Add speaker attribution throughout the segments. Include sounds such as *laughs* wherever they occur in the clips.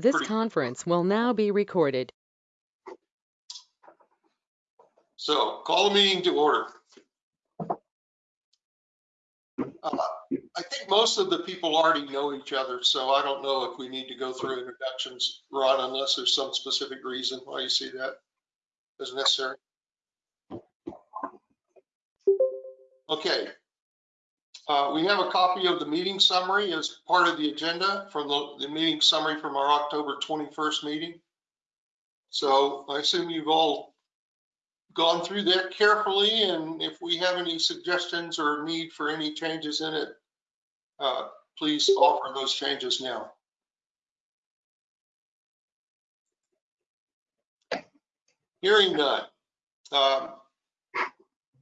Speaker 1: This
Speaker 2: Pretty-
Speaker 1: conference will now be recorded.
Speaker 2: So call the meeting to order. Uh, I think most of the people already know each other, so I don't know if we need to go through introductions, Ron, unless there's some specific reason why you see that as necessary. Okay. Uh, We have a copy of the meeting summary as part of the agenda from the, the meeting summary from our October 21st meeting. So I assume you've all gone through that carefully, and if we have any suggestions or need for any changes in it, uh, please offer those changes now. Hearing none. Um,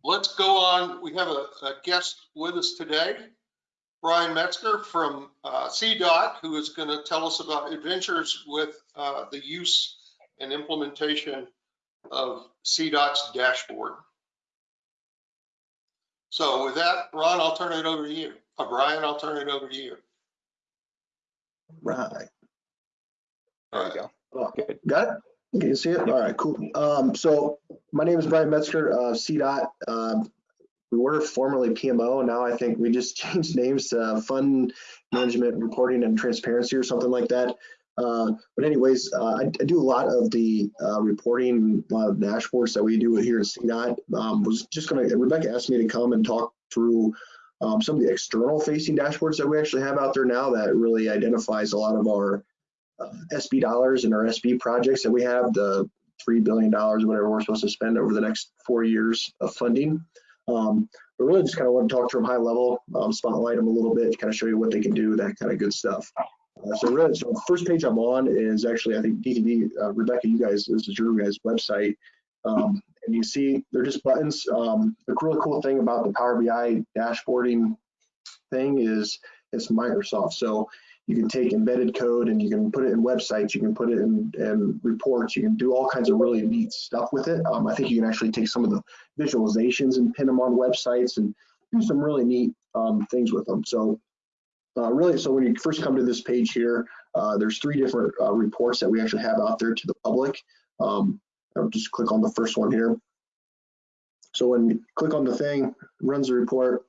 Speaker 2: Let's go on. We have a a guest with us today, Brian Metzger from uh, CDOT, who is going to tell us about adventures with uh, the use and implementation of CDOT's dashboard. So with that, Ron, I'll turn it over to you. Uh, Brian, I'll turn it over to you.
Speaker 3: Right.
Speaker 2: All
Speaker 3: There
Speaker 2: right.
Speaker 3: you go. Oh, good. Got it? Can you see it? All right, cool. Um, so my name is Brian Metzger, uh, CDOT. Um, we were formerly PMO. Now I think we just *laughs* changed names to Fund Management Reporting and Transparency or something like that. Uh, but anyways, uh, I, I do a lot of the uh, reporting, a lot of dashboards that we do here at CDOT. Um, was just gonna, Rebecca asked me to come and talk through um, some of the external facing dashboards that we actually have out there now that really identifies a lot of our SB dollars and our SB projects that we have, the $3 billion, whatever we're supposed to spend over the next four years of funding. Um, but really just kind of want to talk to them high level, um, spotlight them a little bit, to kind of show you what they can do, that kind of good stuff. Uh, so really, so first page I'm on is actually, I think DTD, uh, Rebecca, you guys, this is your guys' website. Um, and you see they're just buttons. Um, the really cool thing about the Power BI dashboarding thing is it's Microsoft. So you can take embedded code and you can put it in websites, you can put it in, in reports, you can do all kinds of really neat stuff with it. Um, I think you can actually take some of the visualizations and pin them on websites and do some really neat um, things with them. So uh, really, so when you first come to this page here, uh, there's three different uh, reports that we actually have out there to the public. Um, I'll just click on the first one here. So when you click on the thing, runs the report,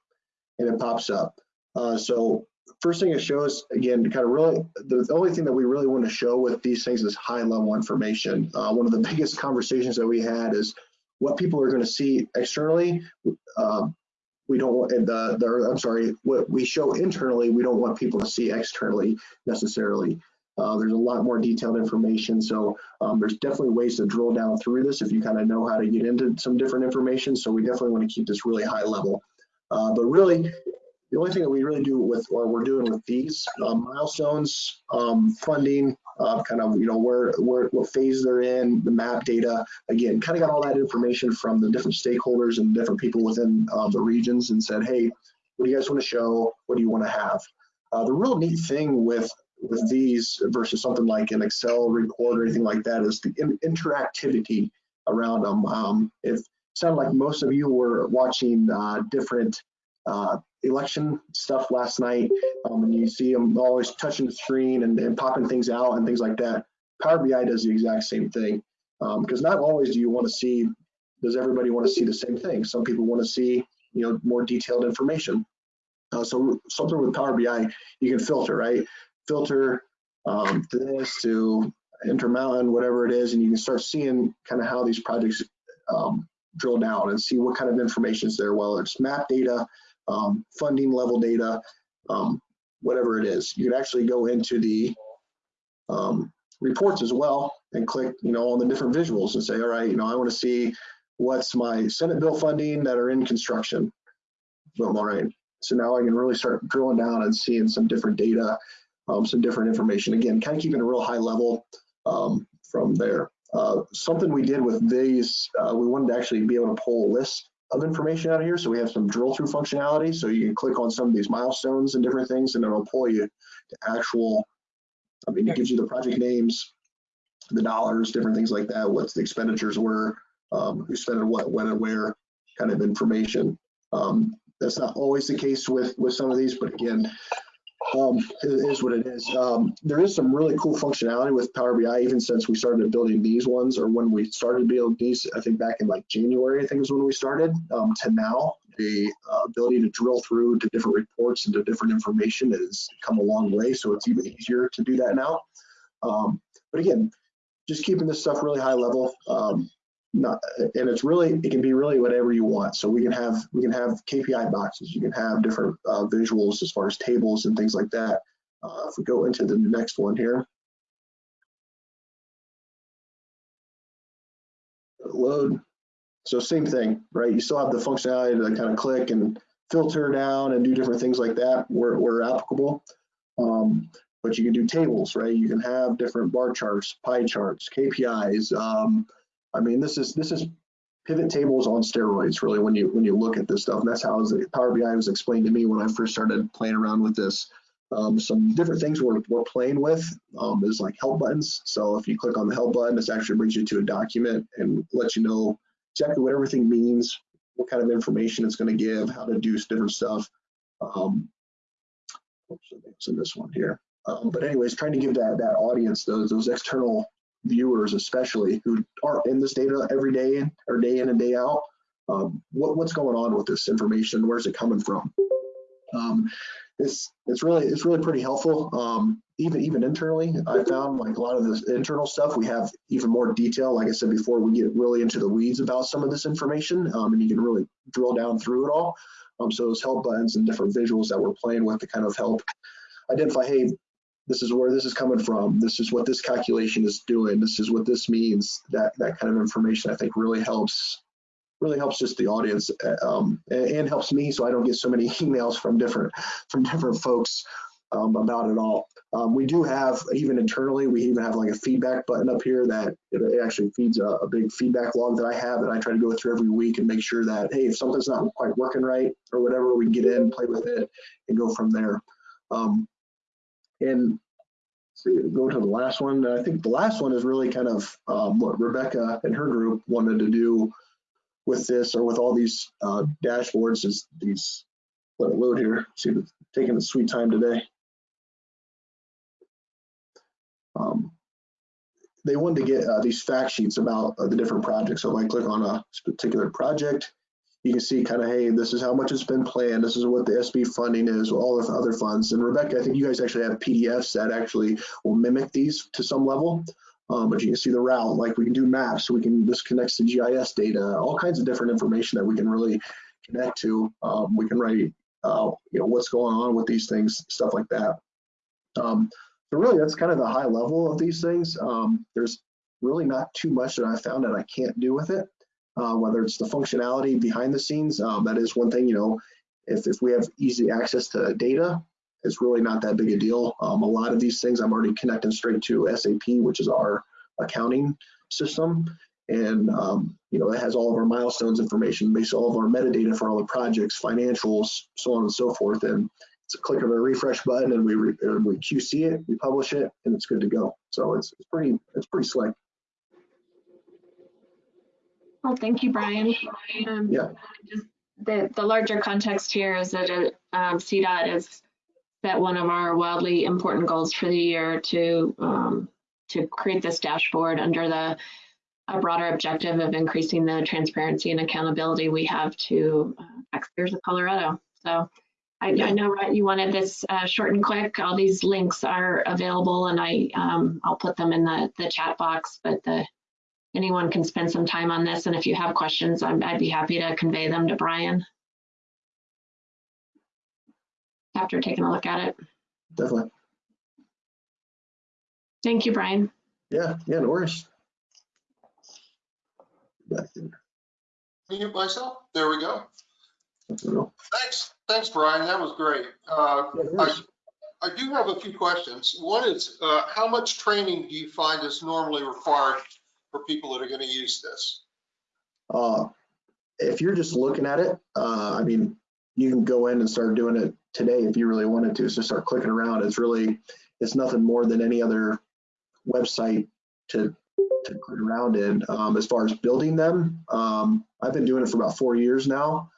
Speaker 3: and it pops up. Uh, so first thing it shows, again, kind of really, the, only thing that we really want to show with these things is high level information. Uh, one of the *laughs* biggest conversations that we had is what people are going to see externally. Um, we don't want the, the I'm sorry, what we show internally, we don't want people to see externally necessarily. Uh, there's a lot more detailed information, so um, there's definitely ways to drill down through this if you kind of know how to get into some different information. So we definitely want to keep this really high level. Uh, but really, the only thing that we really do with, or we're doing with these um, milestones, um, funding, uh, kind of, you know, where, where, what phase they're in, the map data, again, kind of got all that information from the different stakeholders and different people within uh, the regions and said, hey, what do you guys want to show? What do you want to have? Uh, the real neat thing with with these versus something like an Excel report or anything like that is the in interactivity around them. Um, it sounded like most of you were watching uh, different uh, election stuff last night, um, and you see them always touching the screen and, and, popping things out and things like that. Power BI does the exact same thing because um, not always do you want to see. Does everybody want to see the same thing? Some people want to see, you know, more detailed information. Uh, so something with Power BI, you can filter, right? Filter um, this to Intermountain, whatever it is, and you can start seeing kind of how these projects um, drill down and see what kind of information is there. Whether it's map data, um, funding level data, um, whatever it is. You can actually go into the um, reports as well and click, you know, on the different visuals and say, all right, you know, I want to see what's my Senate bill funding that are in construction. Boom, all right. So now I can really start drilling down and seeing some different data, um, some different information. Again, kind of keeping a real high level um, from there. Uh, something we did with these, uh, we wanted to actually be able to pull a list of information out of here. So we have some drill through functionality. So you can click on some of these milestones and different things and it'll pull you to actual, I mean, it gives you the project names, the dollars, different things like that, what the expenditures were, um, who spent it, what, when and where kind of information. Um, that's not always the case with, with some of these, but again, um, is, is what it is. Um, there is some really cool functionality with Power BI, even since we started building these ones, or when we started building these, I think back in like January, I think is when we started, um, to now. The uh, ability to drill through to different reports and to different information has come a long way, so it's even easier to do that now. Um, but again, just keeping this stuff really high level. Um, not, and it's really it can be really whatever you want. So we can have we can have KPI boxes. You can have different uh, visuals as far as tables and things like that. Uh, if we go into the next one here, load. So same thing, right? You still have the functionality to kind of click and filter down and do different things like that where, where applicable. Um, but you can do tables, right? You can have different bar charts, pie charts, KPIs. Um, I mean, this is this is pivot tables on steroids, really, when you when you look at this stuff. And that's how was, Power BI was explained to me when I first started playing around with this. Um, some different things we're, we're playing with um, is like help buttons. So if you click on the help button, this actually brings you to a document and lets you know exactly what everything means, what kind of information it's going to give, how to do different stuff. Um, it's in this one here. Um, but anyways, trying to give that that audience, those those external viewers, especially who aren't in this data every day or day in and day out, um, what, what's going on with this information? Where's it coming from? Um, it's it's really it's really pretty helpful. Um, even even internally, I found like a lot of this internal stuff we have even more detail. Like I said before, we get really into the weeds about some of this information, um, and you can really drill down through it all. Um, so those help buttons and different visuals that we're playing with to kind of help identify, hey, this is where this is coming from. This is what this calculation is doing. This is what this means. That that kind of information I think really helps really helps just the audience um, and, and, helps me so I don't get so many *laughs* emails from different from different folks um, about it all. Um, we do have even internally we even have like a feedback button up here that it actually feeds a, a, big feedback log that I have that I try to go through every week and make sure that hey if something's not quite working right or whatever we get in play with it and go from there. Um, and go to the last one. I think the last one is really kind of um, what Rebecca and her group wanted to do with this or with all these uh, dashboards is these, let it load here. See, taking a sweet time today. Um, they wanted to get uh, these fact sheets about uh, the different projects. So if I click on a particular project, you can see kind of, hey, this is how much it's been planned. This is what the SB funding is, all the other funds. And Rebecca, I think you guys actually have PDFs that actually will mimic these to some level. Um, but you can see the route, like we can do maps, we can, this connects to GIS data, all kinds of different information that we can really connect to. Um, we can write, uh, you know, what's going on with these things, stuff like that. Um, so really, that's kind of the high level of these things. Um, there's really not too much that I found that I can't do with it uh, whether it's the functionality behind the scenes. Um, that is one thing, you know, if, if we have easy access to data, it's really not that big a deal. Um, a lot of these things I'm already connecting straight to SAP, which is our accounting system. And, um, you know, it has all of our milestones information, basically all of our metadata for all the projects, financials, so on and so forth. And it's a click of a refresh button and we, re, we QC it, we publish it, and it's good to go. So it's, it's pretty, it's pretty slick.
Speaker 4: Well, thank you, Brian. Um,
Speaker 3: Yeah.
Speaker 4: just The, the larger context here is that um, CDOT has set one of our wildly important goals for the year to um, to create this dashboard under the a broader objective of increasing the transparency and accountability we have to uh, taxpayers of Colorado. So I, I know, Rutt, you wanted this uh, short and quick. All these links are available, and I um, I'll put them in the the chat box. But the anyone can spend some time on this. And if you have questions, i would be happy to convey them to Brian after taking a look at it.
Speaker 3: Definitely.
Speaker 4: Thank you, Brian.
Speaker 3: Yeah, yeah, no worries. There.
Speaker 2: Mute myself. There we go.
Speaker 3: That's a real-
Speaker 2: Thanks, thanks, Brian. That was great. Uh,
Speaker 3: Yeah,
Speaker 2: I. I do have a few questions. One is, uh, how much training do you find is normally required for people that are going to use this?
Speaker 3: Uh, if you're just looking at it, uh, I mean, you can go in and start doing it today if you really wanted to. So start clicking around. It's really, it's nothing more than any other website to to click around in. Um, as far as building them, um, I've been doing it for about four years now,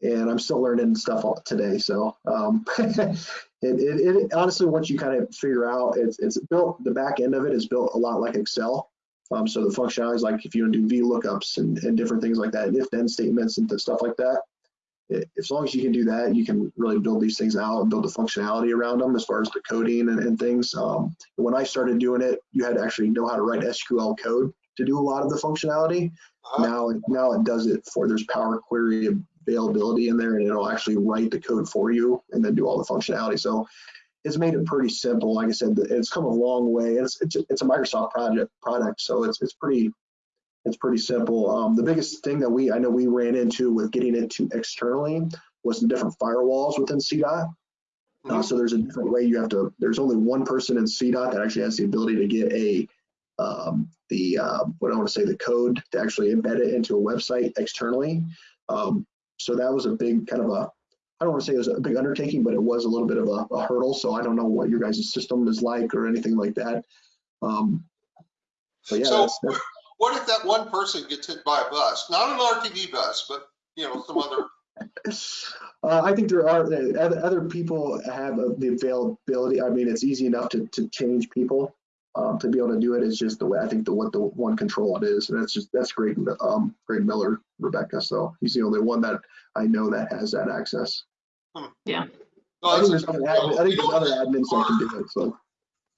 Speaker 3: and I'm still learning stuff today. So um, *laughs* It, it, it honestly, once you kind of figure out, it's, it's built, the back end of it is built a lot like Excel. Um, so the functionality is like if you want to do V lookups and, and different things like that, if then statements and stuff like that. i- As long as you can do that, you can really build these things out and build the functionality around them as far as the coding and, and things. Um, when I started doing it, you had to actually know how to write SQL code to do a lot of the functionality.
Speaker 2: Uh-huh.
Speaker 3: Now, now it does it for, there's Power Query availability in there and it'll actually write the code for you and then do all the functionality. So it's made it pretty simple. Like I said, it's come a long way. It's, it's, it's a Microsoft project product. So it's, it's pretty, it's pretty simple. Um, the biggest thing that we, I know we ran into with getting it to externally was the different firewalls within CDOT. Uh, so there's a different way you have to, there's only one person in CDOT that actually has the ability to get a, um, the, uh, what I want to say, the code to actually embed it into a website externally. Um, so that was a big kind of a, I don't want to say it was a big undertaking, but it was a little bit of a, a hurdle. So I don't know what your guys' system is like or anything like that. Um, but yeah,
Speaker 2: So
Speaker 3: that's, that's,
Speaker 2: what if that one person gets hit by a bus? Not an RTD bus, but, you know, some other, *laughs*
Speaker 3: Uh, I think there are uh, other, other people have uh, the availability. I mean, it's easy enough to, to change people um, to be able to do. It's just the way I think the what the one control it is, and that's just that's Greg um, Greg Miller, Rebecca. So he's the only one that I know that has that access.
Speaker 2: no,
Speaker 3: I think there's other, admin, I think there's other admins that can do it. So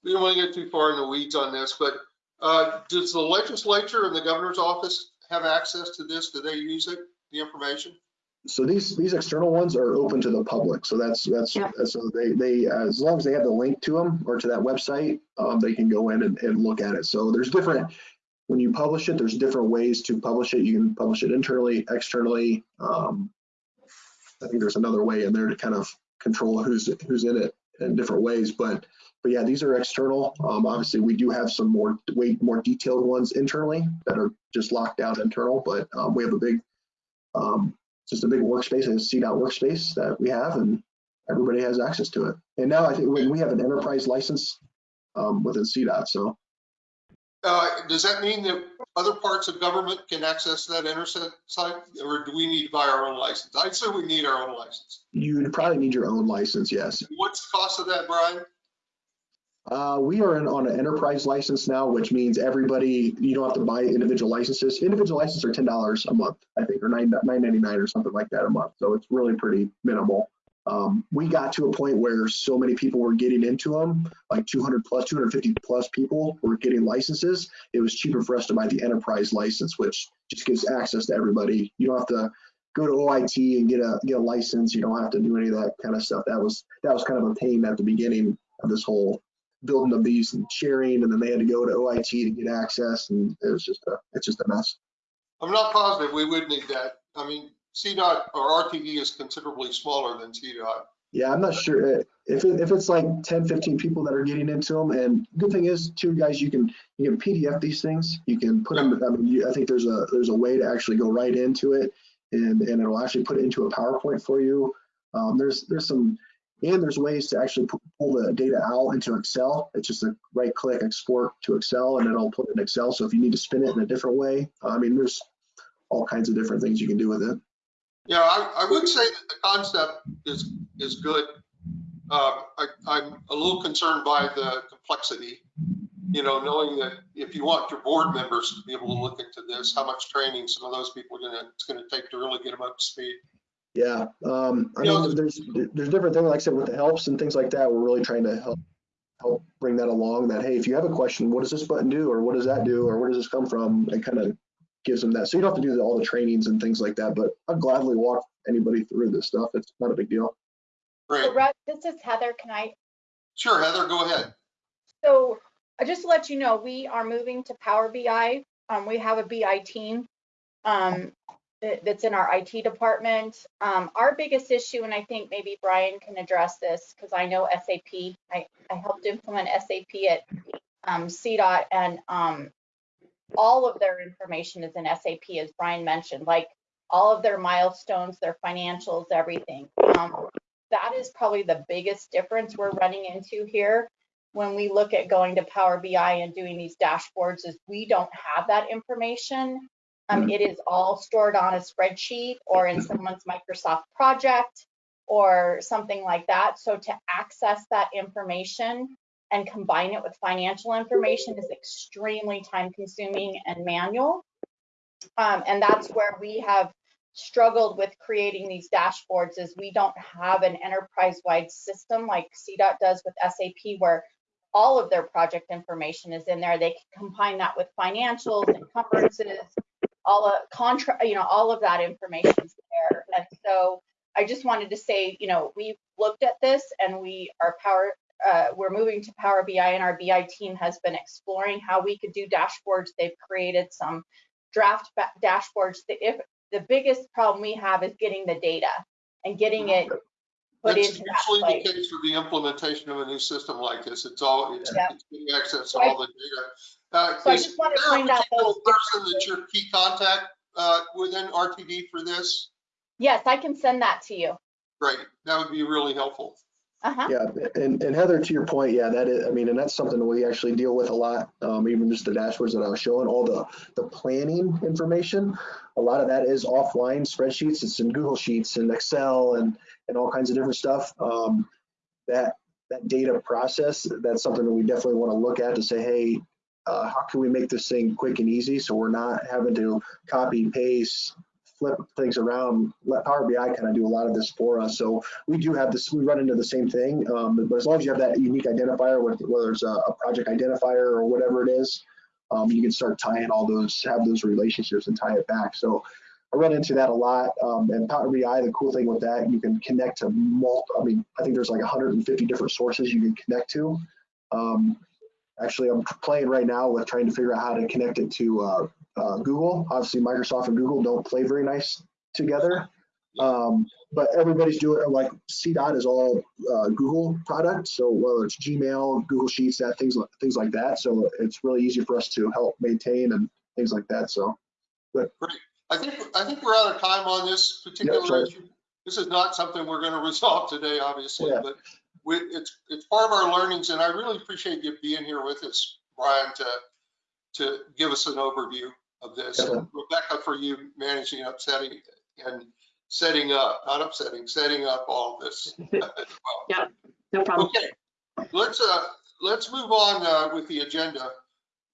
Speaker 2: we don't want to get too far in the weeds on this, but uh, does the legislature and the governor's office have access to this? Do they use it, the information?
Speaker 3: So these these external ones are open to the public. So that's that's so they they as long as they have the link to them or to that website, um, they can go in and, and look at it. So there's different when you publish it, there's different ways to publish it. You can publish it internally, externally. Um, I think there's another way in there to kind of control who's who's in it in different ways. But but yeah, these are external. Um, obviously, we do have some more way more detailed ones internally that are just locked down internal. But um, we have a big um, just a big workspace, a CDOT workspace that we have, and everybody has access to it. And now I think we we have an enterprise license um, within CDOT. So
Speaker 2: Uh, Does that mean that other parts of government can access that internet site, or do we need to buy our own license? I'd say we need our own license.
Speaker 3: you'd probably need your own license. Yes.
Speaker 2: What's the cost of that, Brian?
Speaker 3: Uh, we are in, on an enterprise license now, which means everybody, you don't have to buy individual licenses. Individual licenses are ten dollars a month, I think, or nine nine ninety nine or something like that a month. So it's really pretty minimal. Um, we got to a point where so many people were getting into them, like 200 plus, 250 plus people were getting licenses. It was cheaper for us to buy the enterprise license, which just gives access to everybody. You don't have to go to OIT and get a get a license. You don't have to do any of that kind of stuff. That was that was kind of a pain at the beginning of this whole building of these and sharing, and then they had to go to OIT to get access, and it was just a it's just a mess.
Speaker 2: I'm not positive we would need that. I mean, CDOT or RTD is considerably smaller than CDOT.
Speaker 3: Yeah, I'm not sure uh, if it, if it's like 10, 15 people that are getting into them. And good thing is, too, guys, you can you can PDF these things. You can put them. I mean, you, I think there's a there's a way to actually go right into it, and and it'll actually put it into a PowerPoint for you. Um, there's there's some and there's ways to actually pull the data out into Excel. It's just a right click export to Excel, and it'll put it in Excel. So if you need to spin it in a different way, I mean, there's all kinds of different things you can do with it.
Speaker 2: Yeah, I, I would say that the concept is, is good. Uh, I, I'm a little concerned by the complexity. You know, knowing that if you want your board members to be able to look into this, how much training some of those people are gonna, it's gonna take to really get them up to speed.
Speaker 3: Yeah, um, I
Speaker 2: You know,
Speaker 3: there's, there's different things, like I said, with the helps and things like that, we're really trying to help, help bring that along, that, hey, if you have a question, what does this button do, or what does that do, or where does this come from? It kind of gives them that, so you don't have to do all the trainings and things like that, but I'll gladly walk anybody through this stuff, it's not a big deal.
Speaker 2: Great.
Speaker 5: So Russ, this is Heather. Can I,
Speaker 2: Sure, Heather, go ahead.
Speaker 5: so I just to let you know, we are moving to Power BI. Um, we have a BI team um, that- that's in our IT department. Um, our biggest issue, and I think maybe Brian can address this because I know SAP. I, I helped implement SAP at um, CDOT and um, all of their information is in SAP, as Brian mentioned, like all of their milestones, their financials, everything. Um, that is probably the biggest difference we're running into here when we look at going to Power BI and doing these dashboards is we don't have that information. Um, it is all stored on a spreadsheet or in someone's Microsoft project. or something like that. So to access that information and combine it with financial information is extremely time consuming and manual. Um, and that's where we have struggled with creating these dashboards is we don't have an enterprise-wide system like CDOT does with SAP where all of their project information is in there. They can combine that with financials, and encumbrances, all of contra, you know, all of that information is there. And so I just wanted to say, you know, we've looked at this and we are power, uh, we're moving to Power BI and our BI team has been exploring how we could do dashboards. They've created some draft dashboards. The, if, the biggest problem we have is getting the data and getting it put
Speaker 2: That's
Speaker 5: into that
Speaker 2: usually
Speaker 5: place.
Speaker 2: the case for the implementation of a new system like this. It's all, it's it's getting access to all the data. Uh,
Speaker 5: So I
Speaker 2: is
Speaker 5: just wanted to
Speaker 2: there a
Speaker 5: point out
Speaker 2: particular
Speaker 5: those
Speaker 2: Person that's your key contact, uh, within RTD for this?
Speaker 5: Yes, I can send that to you.
Speaker 2: Great, that would be really helpful.
Speaker 5: Uh-huh.
Speaker 3: Yeah, and, and Heather, to your point, yeah, that is, I mean, and that's something that we actually deal with a lot. Um, even just the dashboards that I was showing, all the, the planning information. A lot of that is offline spreadsheets. It's in Google Sheets and Excel and, and all kinds of different stuff. Um, that, that data process, that's something that we definitely want to look at to say, hey, uh, how can we make this thing quick and easy so we're not having to copy, paste, flip things around. Let Power BI kind of do a lot of this for us. So we do have this, we run into the same thing. Um, but as long as you have that unique identifier, whether it's a, a project identifier or whatever it is, um, you can start tying all those, have those relationships and tie it back. So I run into that a lot. Um, and Power BI, the cool thing with that, you can connect to multi, I mean, I think there's like 150 different sources you can connect to. Um, actually, I'm playing right now with trying to figure out how to connect it to uh, uh, Google. Obviously, Microsoft and Google don't play very nice together. Um, but everybody's doing it like CDOT is all uh, Google product. So whether it's Gmail, Google Sheets, that things like things like that. So it's really easy for us to help maintain and things like that. So but Great.
Speaker 2: I think, I think we're out of time on this particular
Speaker 3: sorry.
Speaker 2: issue. This is not something we're gonna resolve today, obviously,
Speaker 3: Yeah.
Speaker 2: but we, it's, it's part of our learnings and I really appreciate you being here with us, Brian, to, to give us an overview of this.
Speaker 3: Yeah.
Speaker 2: Rebecca, for you managing upsetting and setting up, not upsetting, setting up all this. *laughs* well.
Speaker 4: No problem.
Speaker 2: Okay, let's, uh, let's move on, uh, with the agenda.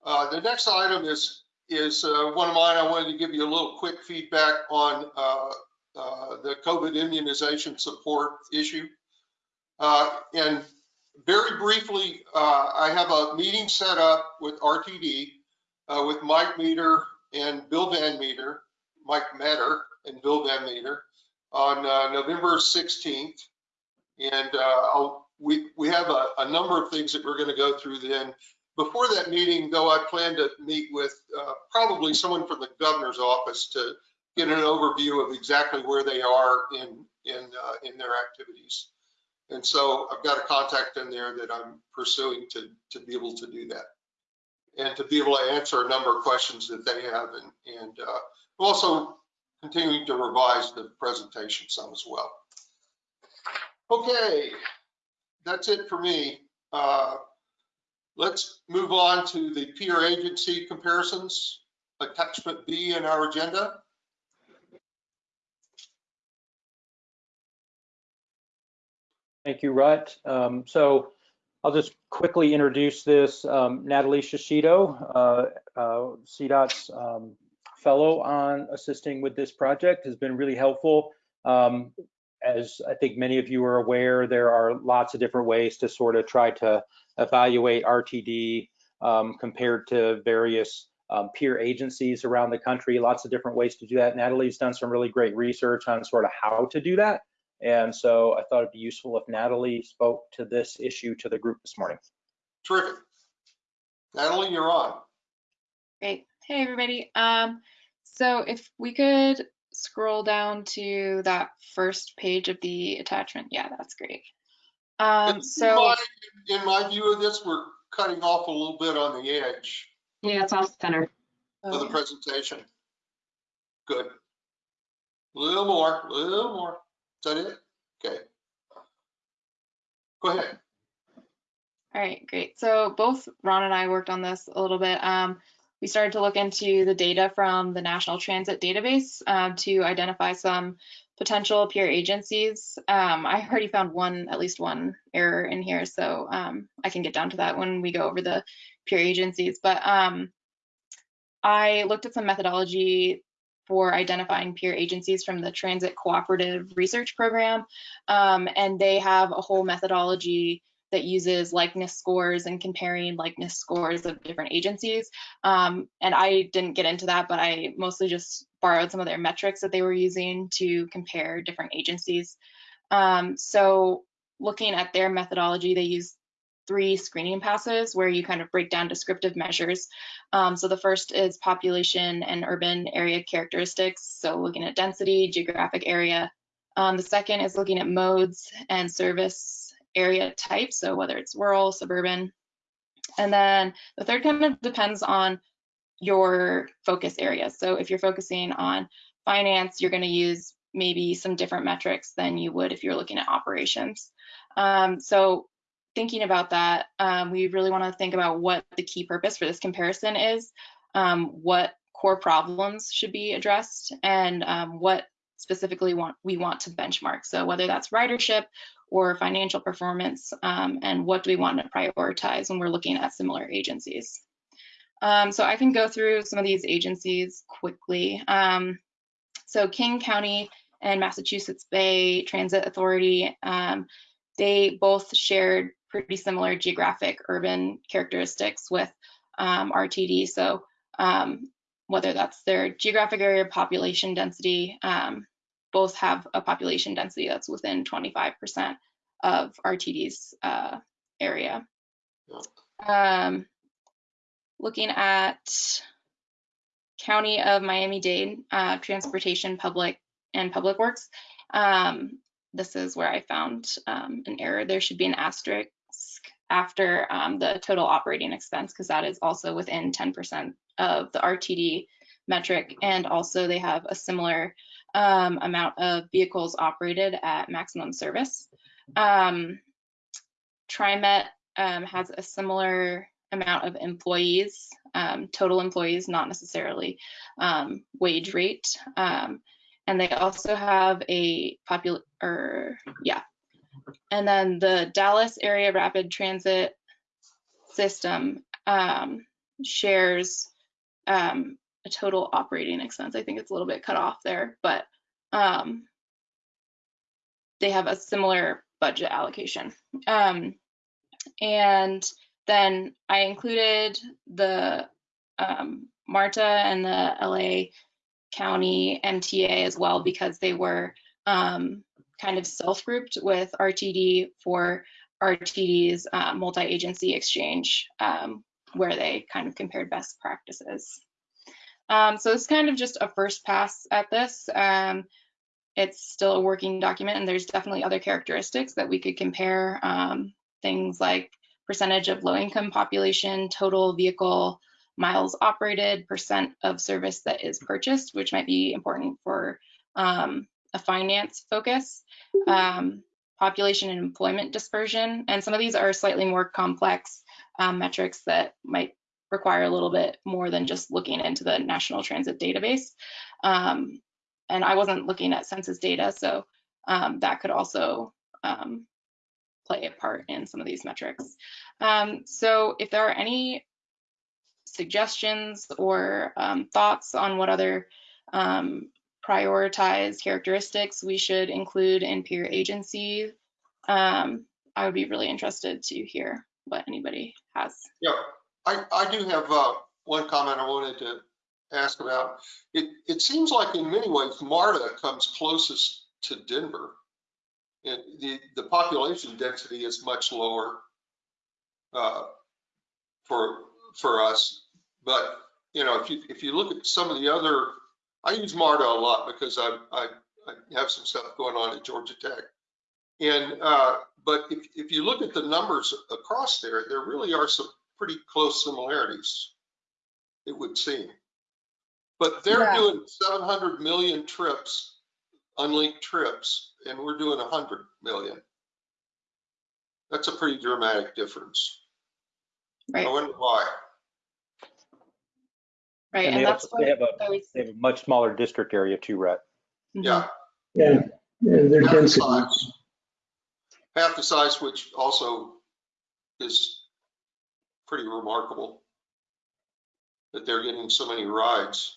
Speaker 2: Uh, the next item is, is, uh, one of mine. I wanted to give you a little quick feedback on, uh, uh, the COVID immunization support issue. Uh, and very briefly, uh, I have a meeting set up with RTD, uh, with Mike Meter and Bill Van Meter, Mike Metter and Bill Van Meter on, uh, November 16th. And, uh, we, we have a, a number of things that we're going to go through then. Before that meeting, though, I plan to meet with uh, probably someone from the governor's office to get an overview of exactly where they are in, in, uh, in their activities. And so I've got a contact in there that I'm pursuing to, to be able to do that. And to be able to answer a number of questions that they have and, and uh, also continuing to revise the presentation some as well. Okay, that's it for me. Uh, Let's move on to the peer agency comparisons, attachment B in our agenda.
Speaker 6: Thank you, Rutt. Um, So I'll just quickly introduce this. Um, Natalie Shishido, uh, uh, CDOT's um, fellow on assisting with this project, has been really helpful. Um, As I think many of you are aware, there are lots of different ways to sort of try to evaluate RTD um, compared to various um, peer agencies around the country, lots of different ways to do that. Natalie's done some really great research on sort of how to do that. And so I thought it'd be useful if Natalie spoke to this issue to the group this morning.
Speaker 2: Terrific. Natalie, you're on.
Speaker 7: Great. Hey, everybody. Um, so if we could scroll down to that first page of the attachment. Yeah, that's great. Um,
Speaker 2: In
Speaker 7: so,
Speaker 2: my- In my view of this, we're cutting off a little bit on the edge
Speaker 4: Yeah, it's off center.
Speaker 2: of the
Speaker 7: oh,
Speaker 2: presentation. Good. A little more, a little more. That it? Okay. Go ahead.
Speaker 7: all right, great. So both Ron and I worked on this a little bit. Um, we started to look into the data from the National Transit Database um, to identify some potential peer agencies. Um, I already found one, at least one error in here, so um, I can get down to that when we go over the peer agencies. But um, I looked at some methodology for identifying peer agencies from the Transit Cooperative Research Program, um, and they have a whole methodology that uses likeness scores and comparing likeness scores of different agencies. Um, and I didn't get into that, but I mostly just borrowed some of their metrics that they were using to compare different agencies. Um, so looking at their methodology, they use three screening passes where you kind of break down descriptive measures. Um, so the first is population and urban area characteristics. So looking at density, geographic area. Um, the second is looking at modes and service area type, so whether it's rural, suburban. And then the third kind of depends on your focus area. So if you're focusing on finance, you're going to use maybe some different metrics than you would if you're looking at operations. Um, so thinking about that, um, we really want to think about what the key purpose for this comparison is, um, what core problems should be addressed, and um, what specifically want we want to benchmark. So whether that's ridership or financial performance, um, and what do we want to prioritize when we're looking at similar agencies. Um, so I can go through some of these agencies quickly. Um, so King County and Massachusetts Bay Transit Authority, they both shared pretty similar geographic urban characteristics with um, RTD. So um, whether that's their geographic area, population density, both have a population density that's within 25% of RTD's uh, area. Um, looking at County of Miami-Dade uh, Transportation Public and Public Works, um, this is where I found um, an error. There should be an asterisk after um, the total operating expense because that is also within 10% of the RTD metric. And also they have a similar um, amount of vehicles operated at maximum service. Um, TriMet um, has a similar amount of employees, um, total employees, not necessarily um, wage rate. And they also have a popular, yeah. And then the Dallas Area Rapid Transit System shares um, a total operating expense. I think it's a little bit cut off there, but um, they have a similar budget allocation. Um, and then I included the um, MARTA and the LA County MTA as well because they were um, kind of self-grouped with RTD for RTD's uh, multi-agency exchange um, where they kind of compared best practices. Um, so it's kind of just a first pass at this. Um, it's still a working document and there's definitely other characteristics that we could compare. Um, things like percentage of low income population, total vehicle miles operated, percent of service that is purchased, which might be important for um, a finance focus, um, population and employment dispersion. And some of these are slightly more complex um, metrics that might require a little bit more than just looking into the National Transit Database. Um, and I wasn't looking at census data, so um, that could also um, play a part in some of these metrics. Um, so if there are any suggestions or thoughts on what other um, prioritized characteristics we should include in peer agency, um, I would be really interested to hear what anybody has.
Speaker 2: Yeah, I, I do have uh, one comment I wanted to ask about. It, it seems like in many ways, MARTA comes closest to Denver. And the, the population density is much lower uh, for, for us. But, you know, if you, if you look at some of the other, I use MARTA a lot because I, I, I have some stuff going on at Georgia Tech. And, uh, but if, if you look at the numbers across there, there really are some pretty close similarities, it would seem. But they're
Speaker 5: Yeah.
Speaker 2: doing 700 million trips, unlinked trips, and we're doing 100 million. That's a pretty dramatic difference. I
Speaker 7: Right.
Speaker 2: wonder why.
Speaker 7: Right,
Speaker 6: And
Speaker 7: and
Speaker 6: they
Speaker 7: that's
Speaker 6: also, they have a,
Speaker 7: those.
Speaker 6: they have a much smaller district area too, Rutt.
Speaker 7: Mhm.
Speaker 2: Yeah.
Speaker 8: Yeah, yeah, their
Speaker 2: half the size. Half the size, which also is pretty remarkable that they're getting so many rides.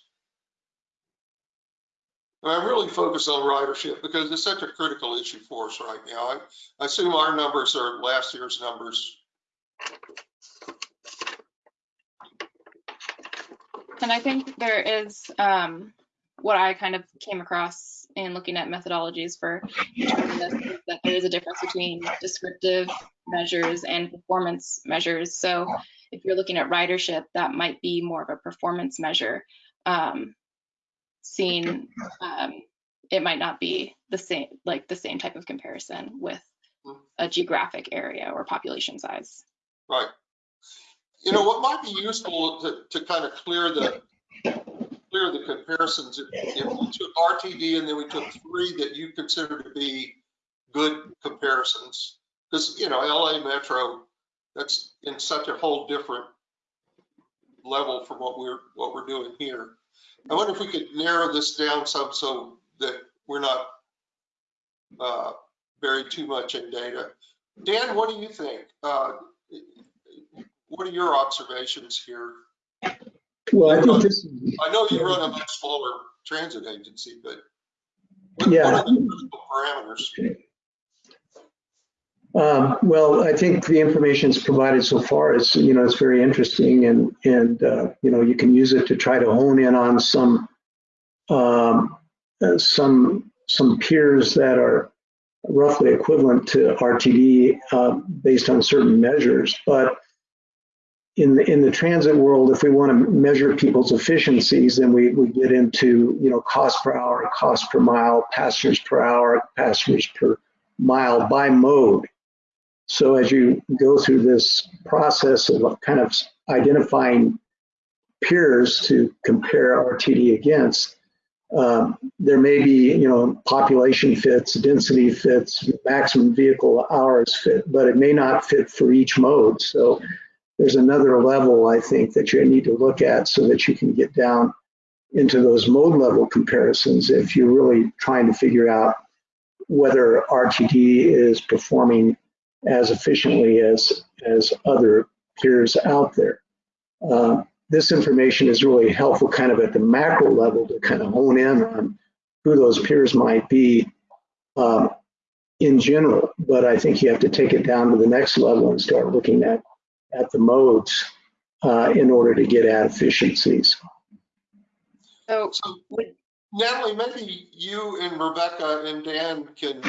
Speaker 2: And I'm really focused on ridership because it's such a critical issue for us right now. I, I assume our numbers are last year's numbers.
Speaker 7: And I think there is, um, what I kind of came across in looking at methodologies for determining this, is that there is a difference between descriptive measures and performance measures. So if you're looking at ridership, that might be more of a performance measure. Um, seeing, um, it might not be the same, like the same type of comparison with a geographic area or population size.
Speaker 2: Right. You know, what might be useful to, to kind of clear the, clear the comparisons, if we took RTD and then we took three that you consider to be good comparisons. Because, you know, LA Metro, that's in such a whole different level from what we're, what we're doing here. I wonder if we could narrow this down some so that we're not uh, buried too much in data. Dan, what do you think? Uh, What are your observations here?
Speaker 8: Well, I think this,
Speaker 2: I know you run a much smaller transit agency, but what what
Speaker 8: Yeah.
Speaker 2: are the parameters?
Speaker 8: um, well, I think the information is provided so far is, you know, it's very interesting and, and, uh, you know, you can use it to try to hone in on some, um, uh, some, some peers that are roughly equivalent to RTD, uh, based on certain measures. But in the, in the transit world, if we want to measure people's efficiencies, then we, we get into, you know, cost per hour, cost per mile, passengers per hour, passengers per mile by mode. So as you go through this process of kind of identifying peers to compare RTD against, um, there may be, you know, population fits, density fits, maximum vehicle hours fit, but it may not fit for each mode. So there's another level, I think, that you need to look at so that you can get down into those mode level comparisons if you're really trying to figure out whether RTD is performing as efficiently as, as other peers out there. Uh, this information is really helpful kind of at the macro level to kind of hone in on who those peers might be um, in general, but I think you have to take it down to the next level and start looking at, at the modes uh, in order to get at efficiencies.
Speaker 7: So
Speaker 2: So
Speaker 7: would,
Speaker 2: Natalie, maybe you and Rebecca and Dan can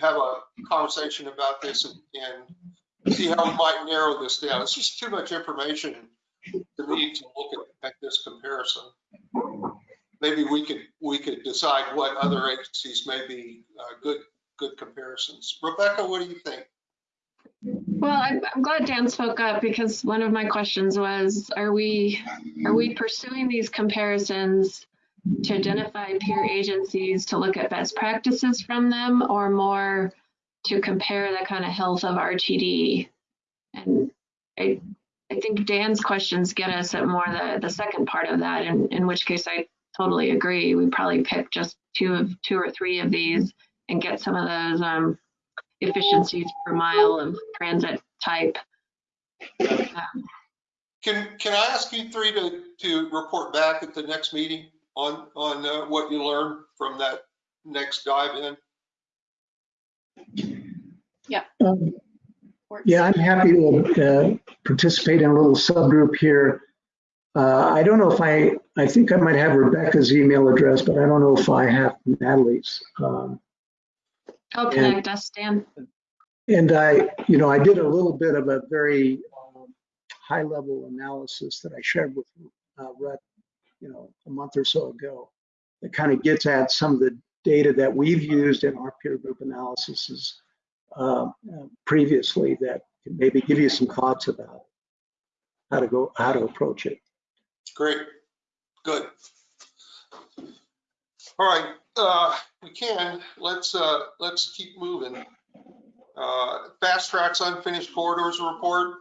Speaker 2: have a conversation about this and, and see how we might narrow this down. It's just too much information to me to look at, at this comparison. Maybe we could, we could decide what other agencies may be uh, good, good comparisons. Rebecca, what do you think?
Speaker 4: Well, I'm, I'm glad Dan spoke up because one of my questions was, are we, are we pursuing these comparisons to identify peer agencies to look at best practices from them or more to compare the kind of health of RTD? And I, I think Dan's questions get us at more the, the second part of that, in, in which case I totally agree. We probably pick just two of, two or three of these and get some of those, um, efficiencies per mile of transit type. Um,
Speaker 2: Can, can I ask you three to, to report back at the next meeting on, on uh, what you learned from that next dive in?
Speaker 8: Um. Yeah, I'm happy to uh, participate in a little subgroup here. Uh, I don't know if I, I think I might have Rebecca's email address, but I don't know if I have Natalie's. Um,
Speaker 4: Help connect us, Dan.
Speaker 8: And I, you know, I did a little bit of a very um, high-level analysis that I shared with uh, Rutt, you know, a month or so ago. That kind of gets at some of the data that we've used in our peer group analyses uh, previously that can maybe give you some thoughts about how to go, how to approach it.
Speaker 2: Great, good. All right, uh, we can, let's, uh, let's keep moving. Uh, fast tracks unfinished corridors report.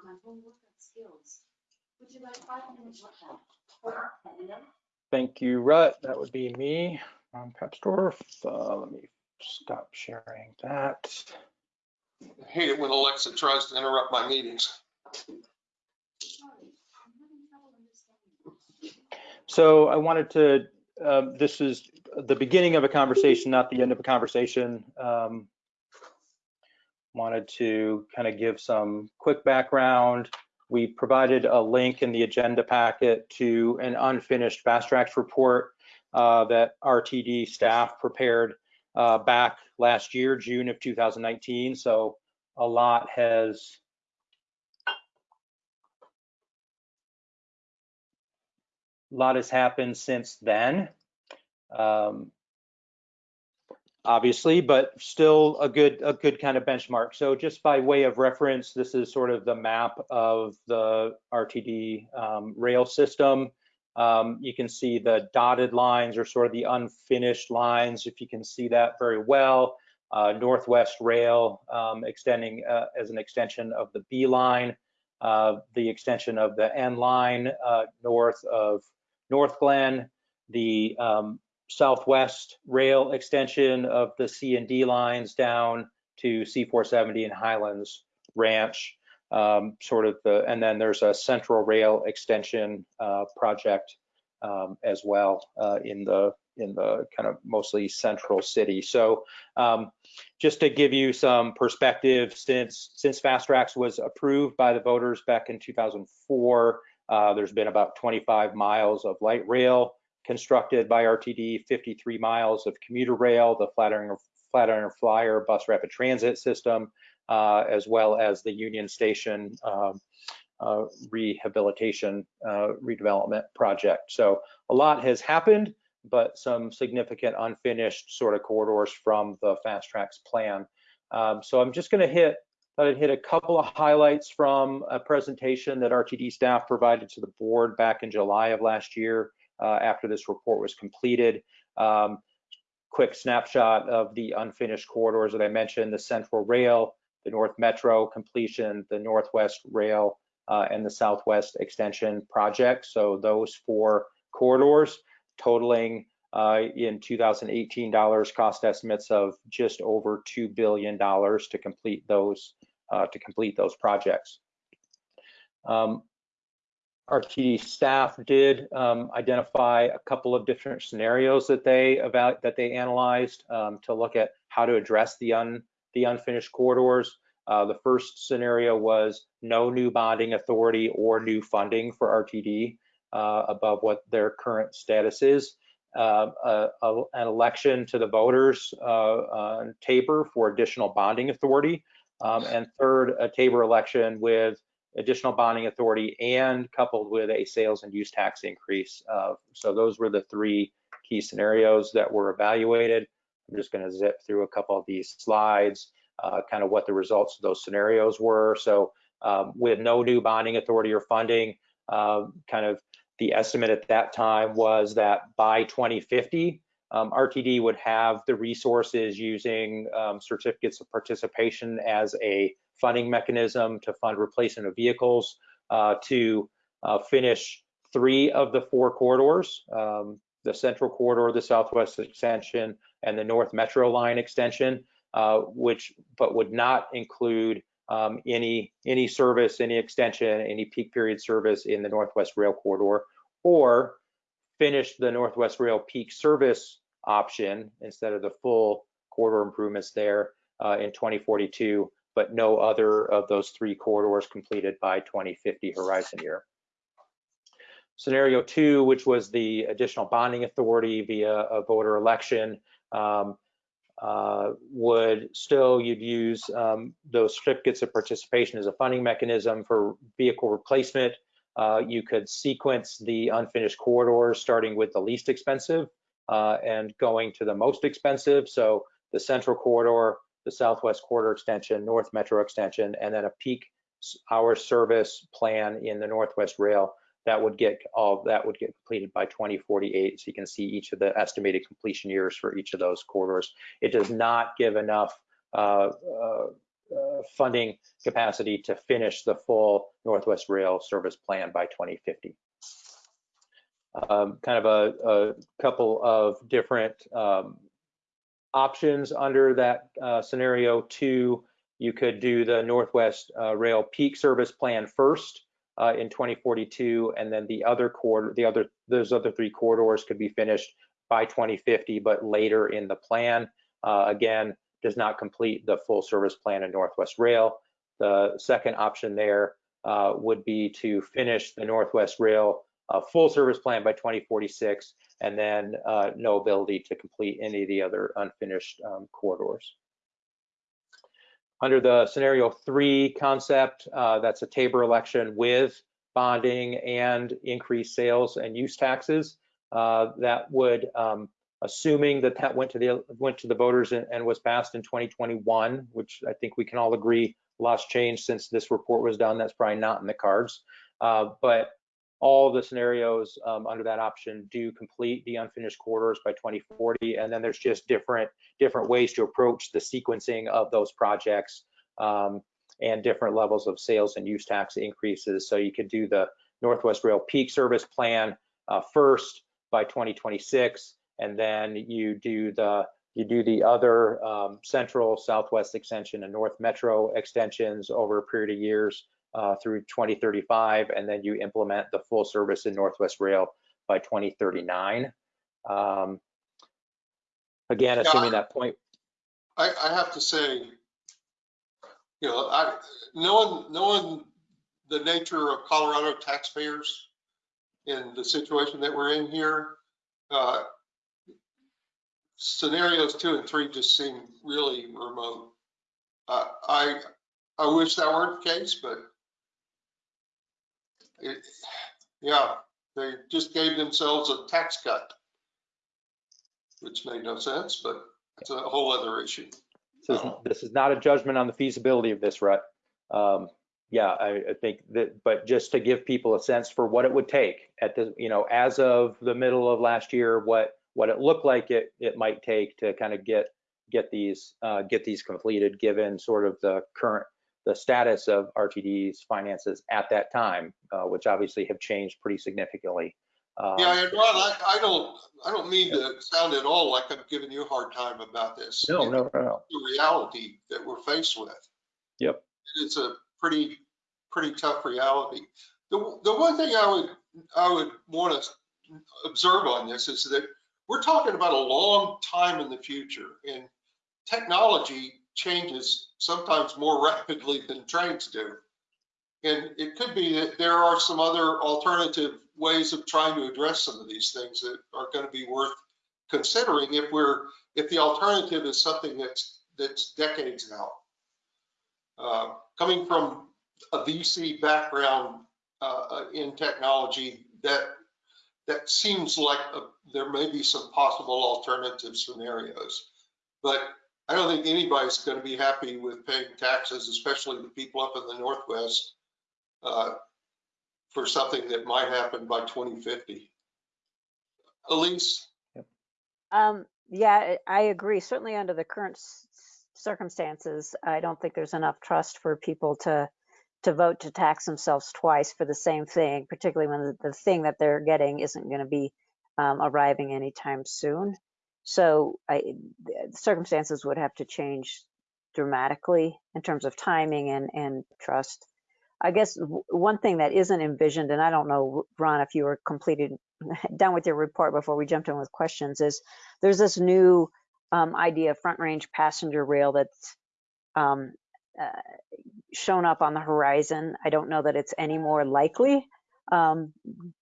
Speaker 6: Thank you, Rutt. That would be me, Ron Papsdorf. Uh, let me stop sharing that.
Speaker 2: I hate it when Alexa tries to interrupt my meetings.
Speaker 6: So I wanted to, um, this is the beginning of a conversation, not the end of a conversation. Um, wanted to kind of give some quick background. We provided a link in the agenda packet to an unfinished FasTracks report uh, that RTD staff prepared uh, back last year, June of 2019. So a lot has a lot has happened since then. Um, obviously, but still a good a good kind of benchmark. So just by way of reference, this is sort of the map of the RTD um, rail system. Um, you can see the dotted lines are sort of the unfinished lines, if you can see that very well. Uh, Northwest Rail um, extending uh, as an extension of the B line, uh, the extension of the N line uh, north of Northglenn, the um, southwest rail extension of the C and D lines down to C470 and Highlands Ranch, um, sort of the, and then there's a central rail extension uh, project um, as well uh, in the in the kind of mostly central city. So um, just to give you some perspective, since since FasTracks was approved by the voters back in 2004, uh, there's been about 25 miles of light rail constructed by RTD, 53 miles of commuter rail, the Flatiron, Flatiron Flyer bus rapid transit system, uh, as well as the Union Station um, uh, rehabilitation uh, redevelopment project. So a lot has happened, but some significant unfinished sort of corridors from the FasTracks plan. Um, so I'm just going to hit thought I'd hit a couple of highlights from a presentation that RTD staff provided to the board back in July of last year uh, after this report was completed. Um, quick snapshot of the unfinished corridors that I mentioned, the Central Rail, the North Metro completion, the Northwest Rail, uh, and the Southwest Extension project. So those four corridors totaling uh, in 2018 dollars cost estimates of just over $2 billion to complete those to complete those projects. Um, RTD staff did um, identify a couple of different scenarios that they about that they analyzed um, to look at how to address the un the unfinished corridors. Uh, the first scenario was no new bonding authority or new funding for RTD uh, above what their current status is. Uh, a, a, an election to the voters uh, on TABOR for additional bonding authority. Um, and third, a TABOR election with additional bonding authority and coupled with a sales and use tax increase. Uh, so those were the three key scenarios that were evaluated. I'm just going to zip through a couple of these slides, uh, kind of what the results of those scenarios were. So um, with no new bonding authority or funding, uh, kind of the estimate at that time was that by 2050, um, RTD would have the resources using um, certificates of participation as a funding mechanism to fund replacement of vehicles uh, to uh, finish three of the four corridors, um, the central corridor, the southwest extension, and the north metro line extension, uh, which but would not include um, any any service, any extension, any peak period service in the northwest rail corridor, or finish the northwest rail peak service option instead of the full corridor improvements there uh, in 2042, but no other of those three corridors completed by 2050 horizon year. Scenario two, which was the additional bonding authority via a voter election, um, uh, would still, you'd use um, those certificates of participation as a funding mechanism for vehicle replacement. Uh, you could sequence the unfinished corridors starting with the least expensive uh, and going to the most expensive. So the central corridor, the southwest corridor extension, north metro extension, and then a peak hour service plan in the northwest rail. That would get all that would get completed by 2048 so you can see each of the estimated completion years for each of those corridors. It does not give enough uh, uh, uh, funding capacity to finish the full northwest rail service plan by 2050 um, kind of a, a couple of different um, options under that uh, scenario two. You could do the Northwest uh, Rail Peak Service Plan first uh, in 2042, and then the other quarter, the other those other three corridors could be finished by 2050, but later in the plan. Uh, again, does not complete the full service plan in Northwest Rail. The second option there uh, would be to finish the Northwest Rail uh, full service plan by 2046, and then uh, no ability to complete any of the other unfinished um, corridors. Under the scenario three concept, uh, that's a TABOR election with bonding and increased sales and use taxes. Uh, that would, um, assuming that that went to the went to the voters and, and was passed in 2021, which I think we can all agree lost change since this report was done. That's probably not in the cards. Uh, but all the scenarios um, under that option do complete the unfinished quarters by 2040, and then there's just different different ways to approach the sequencing of those projects um, and different levels of sales and use tax increases. So you could do the Northwest Rail Peak Service Plan uh, first by 2026, and then you do the you do the other um, Central, Southwest Extension, and North Metro extensions over a period of years uh, through 2035, and then you implement the full service in Northwest Rail by 2039. Um, again,
Speaker 2: Yeah,
Speaker 6: assuming
Speaker 2: I-
Speaker 6: that point,
Speaker 2: I, I have to say, you know, I, knowing, knowing the nature of Colorado taxpayers in the situation that we're in here, uh, scenarios two and three just seem really remote. Uh, I, I wish that weren't the case, but it, yeah, they just gave themselves a tax cut, which made no sense, but it's a whole other issue.
Speaker 6: This is, this is not a judgment on the feasibility of this, Rutt. Um, yeah, I, I think that, but just to give people a sense for what it would take at the, you know, as of the middle of last year, what, what it looked like it, it might take to kind of get, get these, uh, get these completed, given sort of the current, the status of RTD's finances at that time, uh, which obviously have changed pretty significantly. Um,
Speaker 2: Yeah, and Ron, I, I don't, I don't mean to sound at all like I'm giving you a hard time about this.
Speaker 6: No, no, no, no.
Speaker 2: The reality that we're faced with.
Speaker 6: Yep.
Speaker 2: It's a pretty, pretty tough reality. The, the one thing I would, I would want to observe on this is that we're talking about a long time in the future and technology changes sometimes more rapidly than trains do. And it could be that there are some other alternative ways of trying to address some of these things that are going to be worth considering if we're, if the alternative is something that's, that's decades out. Uh, Coming from a VC background uh, uh, in technology, that, that seems like a- there may be some possible alternative scenarios. But I don't think anybody's going to be happy with paying taxes, especially the people up in the Northwest, uh, for something that might happen by 2050. Elise?
Speaker 9: Um, yeah, I I agree. Certainly under the current s- s- circumstances, I don't think there's enough trust for people to to vote to tax themselves twice for the same thing, particularly when the, the thing that they're getting isn't going to be um, arriving anytime soon. So I, circumstances would have to change dramatically in terms of timing and and trust. I guess one thing that isn't envisioned, and I don't know, Ron, if you were completed *laughs* done with your report before we jumped in with questions, is there's this new um, idea of front range passenger rail that's um, uh, shown up on the horizon. I don't know that it's any more likely, um,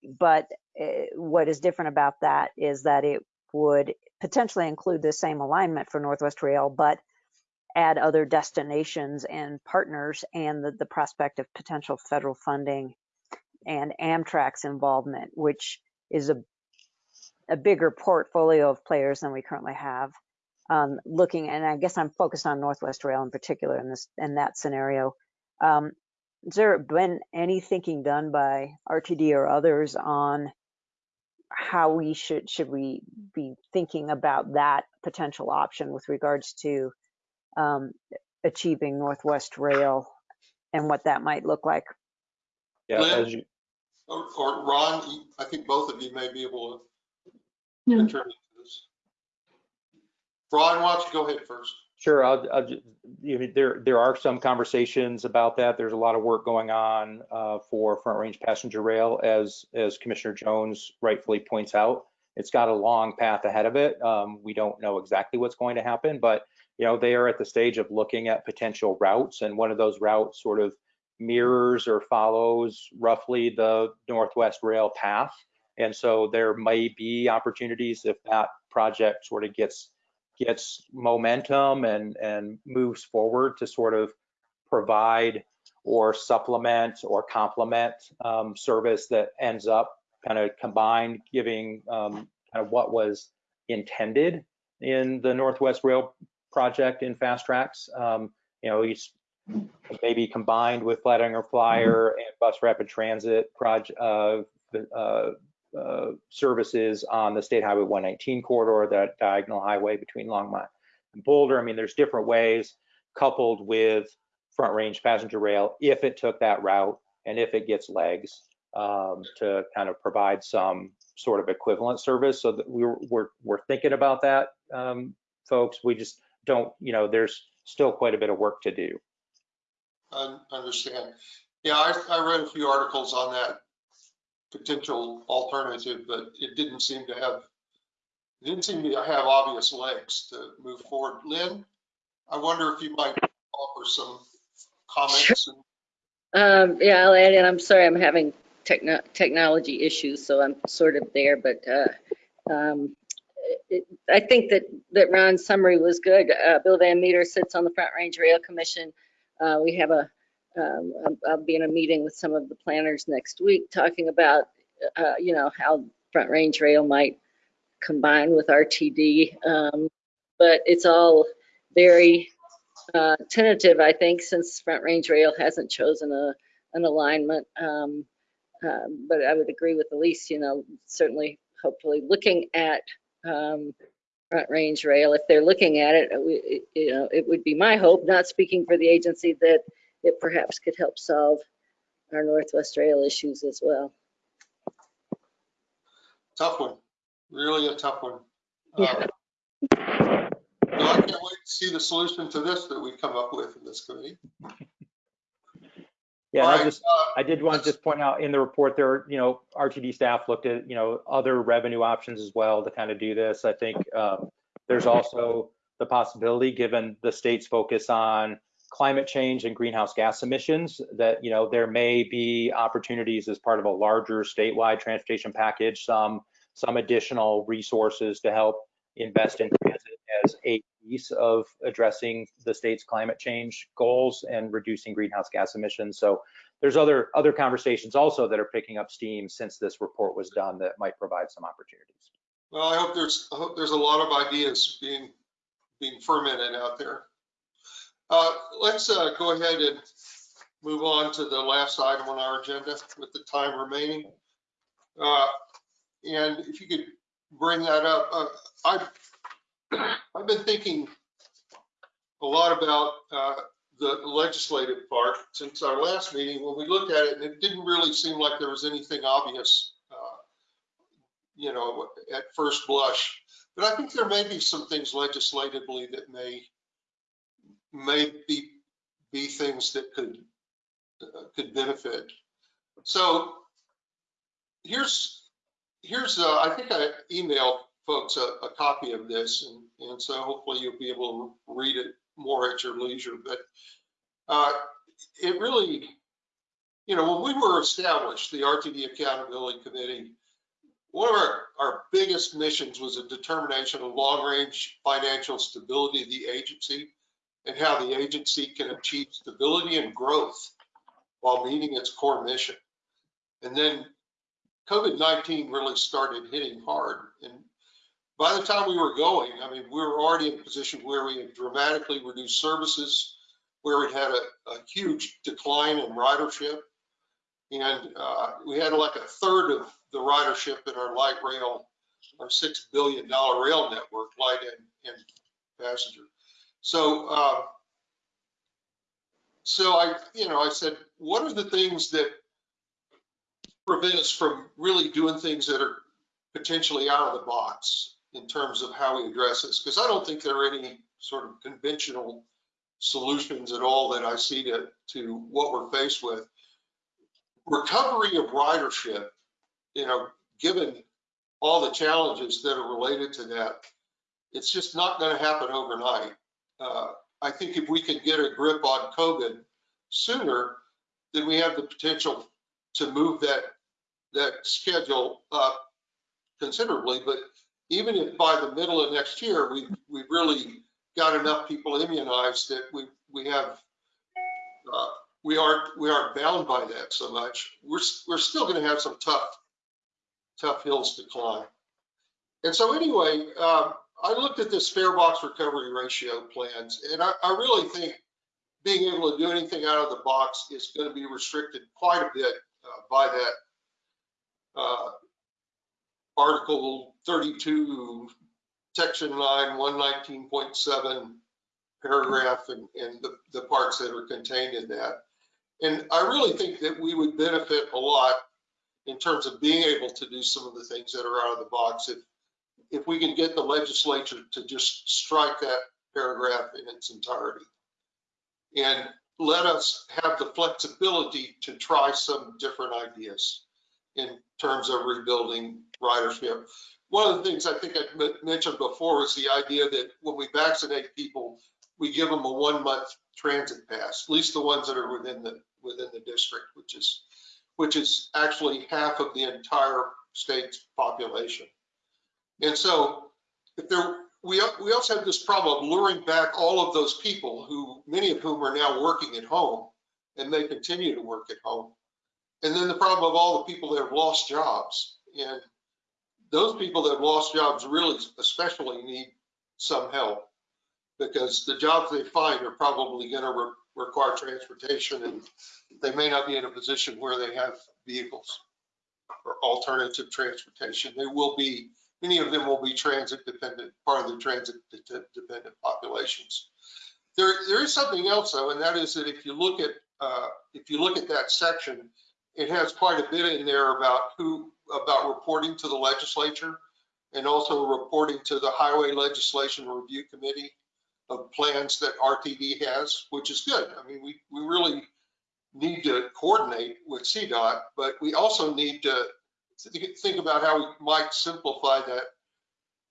Speaker 9: but uh, what is different about that is that it would potentially include the same alignment for Northwest Rail, but add other destinations and partners and the, the prospect of potential federal funding and Amtrak's involvement, which is a, a bigger portfolio of players than we currently have. Um, looking, and I guess I'm focused on Northwest Rail in particular in this in that scenario. Um, has there been any thinking done by RTD or others on how we should should we be thinking about that potential option with regards to um, achieving Northwest Rail and what that might look like?
Speaker 6: Yeah,
Speaker 2: Lynn?
Speaker 6: as you,
Speaker 2: Or, or Ron, I think both of you may be able to
Speaker 4: Yeah.
Speaker 2: contribute to this. Ron, why don't you go ahead first?
Speaker 6: Sure, I'll, I'll, ju- you know, there, there are some conversations about that. There's a lot of work going on uh, for Front Range Passenger Rail, as, as Commissioner Jones rightfully points out. It's got a long path ahead of it. Um, We don't know exactly what's going to happen, but, you know, they are at the stage of looking at potential routes, and one of those routes sort of mirrors or follows roughly the Northwest Rail path. And so there may be opportunities if that project sort of gets gets momentum and, and moves forward to sort of provide or supplement or complement um, service that ends up kind of combined, giving um, kind of what was intended in the Northwest Rail project in FasTracks. Um, you know, maybe combined with Flatiron Flyer and Bus Rapid Transit project, uh, uh, uh, services on the State Highway 119 corridor, that diagonal highway between Longmont and Boulder. I mean, there's different ways coupled with front range passenger rail if it took that route and if it gets legs um, to kind of provide some sort of equivalent service. So that we're we're, we're thinking about that, um, folks. We just don't, you know, there's still quite a bit of work to do.
Speaker 2: I understand. Yeah, I, I read a few articles on that potential alternative, but it didn't seem to have, it didn't seem to have obvious legs to move forward. Lynn, I wonder if you might offer some comments. and-
Speaker 10: Um, yeah, I'll add in, I'm sorry, I'm having techno- technology issues, so I'm sort of there, but, uh, um, it, I think that, that Ron's summary was good. Uh, Bill Van Meter sits on the Front Range Rail Commission. Uh, we have a, um, I'll- be in a meeting with some of the planners next week talking about, uh, you know, how Front Range Rail might combine with RTD. Um, but it's all very, uh, tentative, I think, since Front Range Rail hasn't chosen a, an alignment. Um, um, but I would agree with Elise, you know, certainly, hopefully, looking at um, Front Range Rail, if they're looking at it, it, you know, it would be my hope, not speaking for the agency, that it perhaps could help solve our Northwest Rail issues as well.
Speaker 2: Tough one, really a tough one.
Speaker 10: Yeah.
Speaker 2: Uh, well, I can't wait to see the solution to this that we come up with in this committee. *laughs*
Speaker 6: Yeah,
Speaker 2: All
Speaker 6: and I just,
Speaker 2: uh,
Speaker 6: I did want to just point out in the report there, are, you know, RTD staff looked at, you know, other revenue options as well to kind of do this. I think um, there's also the possibility, given the state's focus on climate change and greenhouse gas emissions, that, you know, there may be opportunities as part of a larger statewide transportation package, some, some additional resources to help invest in transit as a piece of addressing the state's climate change goals and reducing greenhouse gas emissions. So there's other other conversations also that are picking up steam since this report was done that might provide some opportunities.
Speaker 2: Well, I hope there's, I hope there's a lot of ideas being, being fermented out there. Uh, let's, uh, go ahead and move on to the last item on our agenda with the time remaining. Uh, and if you could bring that up, uh, I've, *clears throat* I've been thinking a lot about, uh, the legislative part since our last meeting when we looked at it and it didn't really seem like there was anything obvious, uh, you know, at first blush. But I think there may be some things legislatively that may, may be, be things that could, uh, could benefit. So here's, here's, uh, I think I emailed folks a, a copy of this and, and so hopefully you'll be able to read it more at your leisure. But, uh, it really, you know, when we were established, the RTD Accountability Committee, one of our, our biggest missions was a determination of long-range financial stability of the agency and how the agency can achieve stability and growth while meeting its core mission. And then COVID-19 really started hitting hard. And by the time we were going, I mean, we were already in a position where we had dramatically reduced services, where we had a, a huge decline in ridership. And uh, we had like a third of the ridership in our light rail, our $6 billion rail network, light and, and passenger. So, uh, so I, you know, I said, what are the things that prevent us from really doing things that are potentially out of the box in terms of how we address this, because I don't think there are any sort of conventional solutions at all that I see to, to what we're faced with. Recovery of ridership, you know, given all the challenges that are related to that, it's just not going to happen overnight. Uh, I think if we can get a grip on COVID sooner, then we have the potential to move that, that schedule up considerably. But even if by the middle of next year, we, we really got enough people immunized that we, we have, uh, we aren't, we aren't bound by that so much. We're, we're still going to have some tough, tough hills to climb. And so anyway, um, I looked at this fare box recovery ratio plans, and I, I really think being able to do anything out of the box is going to be restricted quite a bit uh, by that uh, Article 32, Section 9, 119.7 paragraph and, and the, the parts that are contained in that. And I really think that we would benefit a lot in terms of being able to do some of the things that are out of the box if if we can get the legislature to just strike that paragraph in its entirety and let us have the flexibility to try some different ideas in terms of rebuilding ridership. One of the things I think I mentioned before is the idea that when we vaccinate people, we give them a one month transit pass, at least the ones that are within the within the district, which is which is actually half of the entire state's population. And so if there, we, we also have this problem of luring back all of those people who, many of whom are now working at home and may continue to work at home. And then the problem of all the people that have lost jobs. And those people that have lost jobs really especially need some help because the jobs they find are probably going to re require transportation and they may not be in a position where they have vehicles or alternative transportation. They will be Many of them will be transit dependent, part of the transit dependent populations. There, there is something else though, and that is that if you look at uh, if you look at that section, it has quite a bit in there about who about reporting to the legislature and also reporting to the Highway Legislation Review Committee of plans that RTD has, which is good. I mean, we, we really need to coordinate with CDOT, but we also need to think about how we might simplify that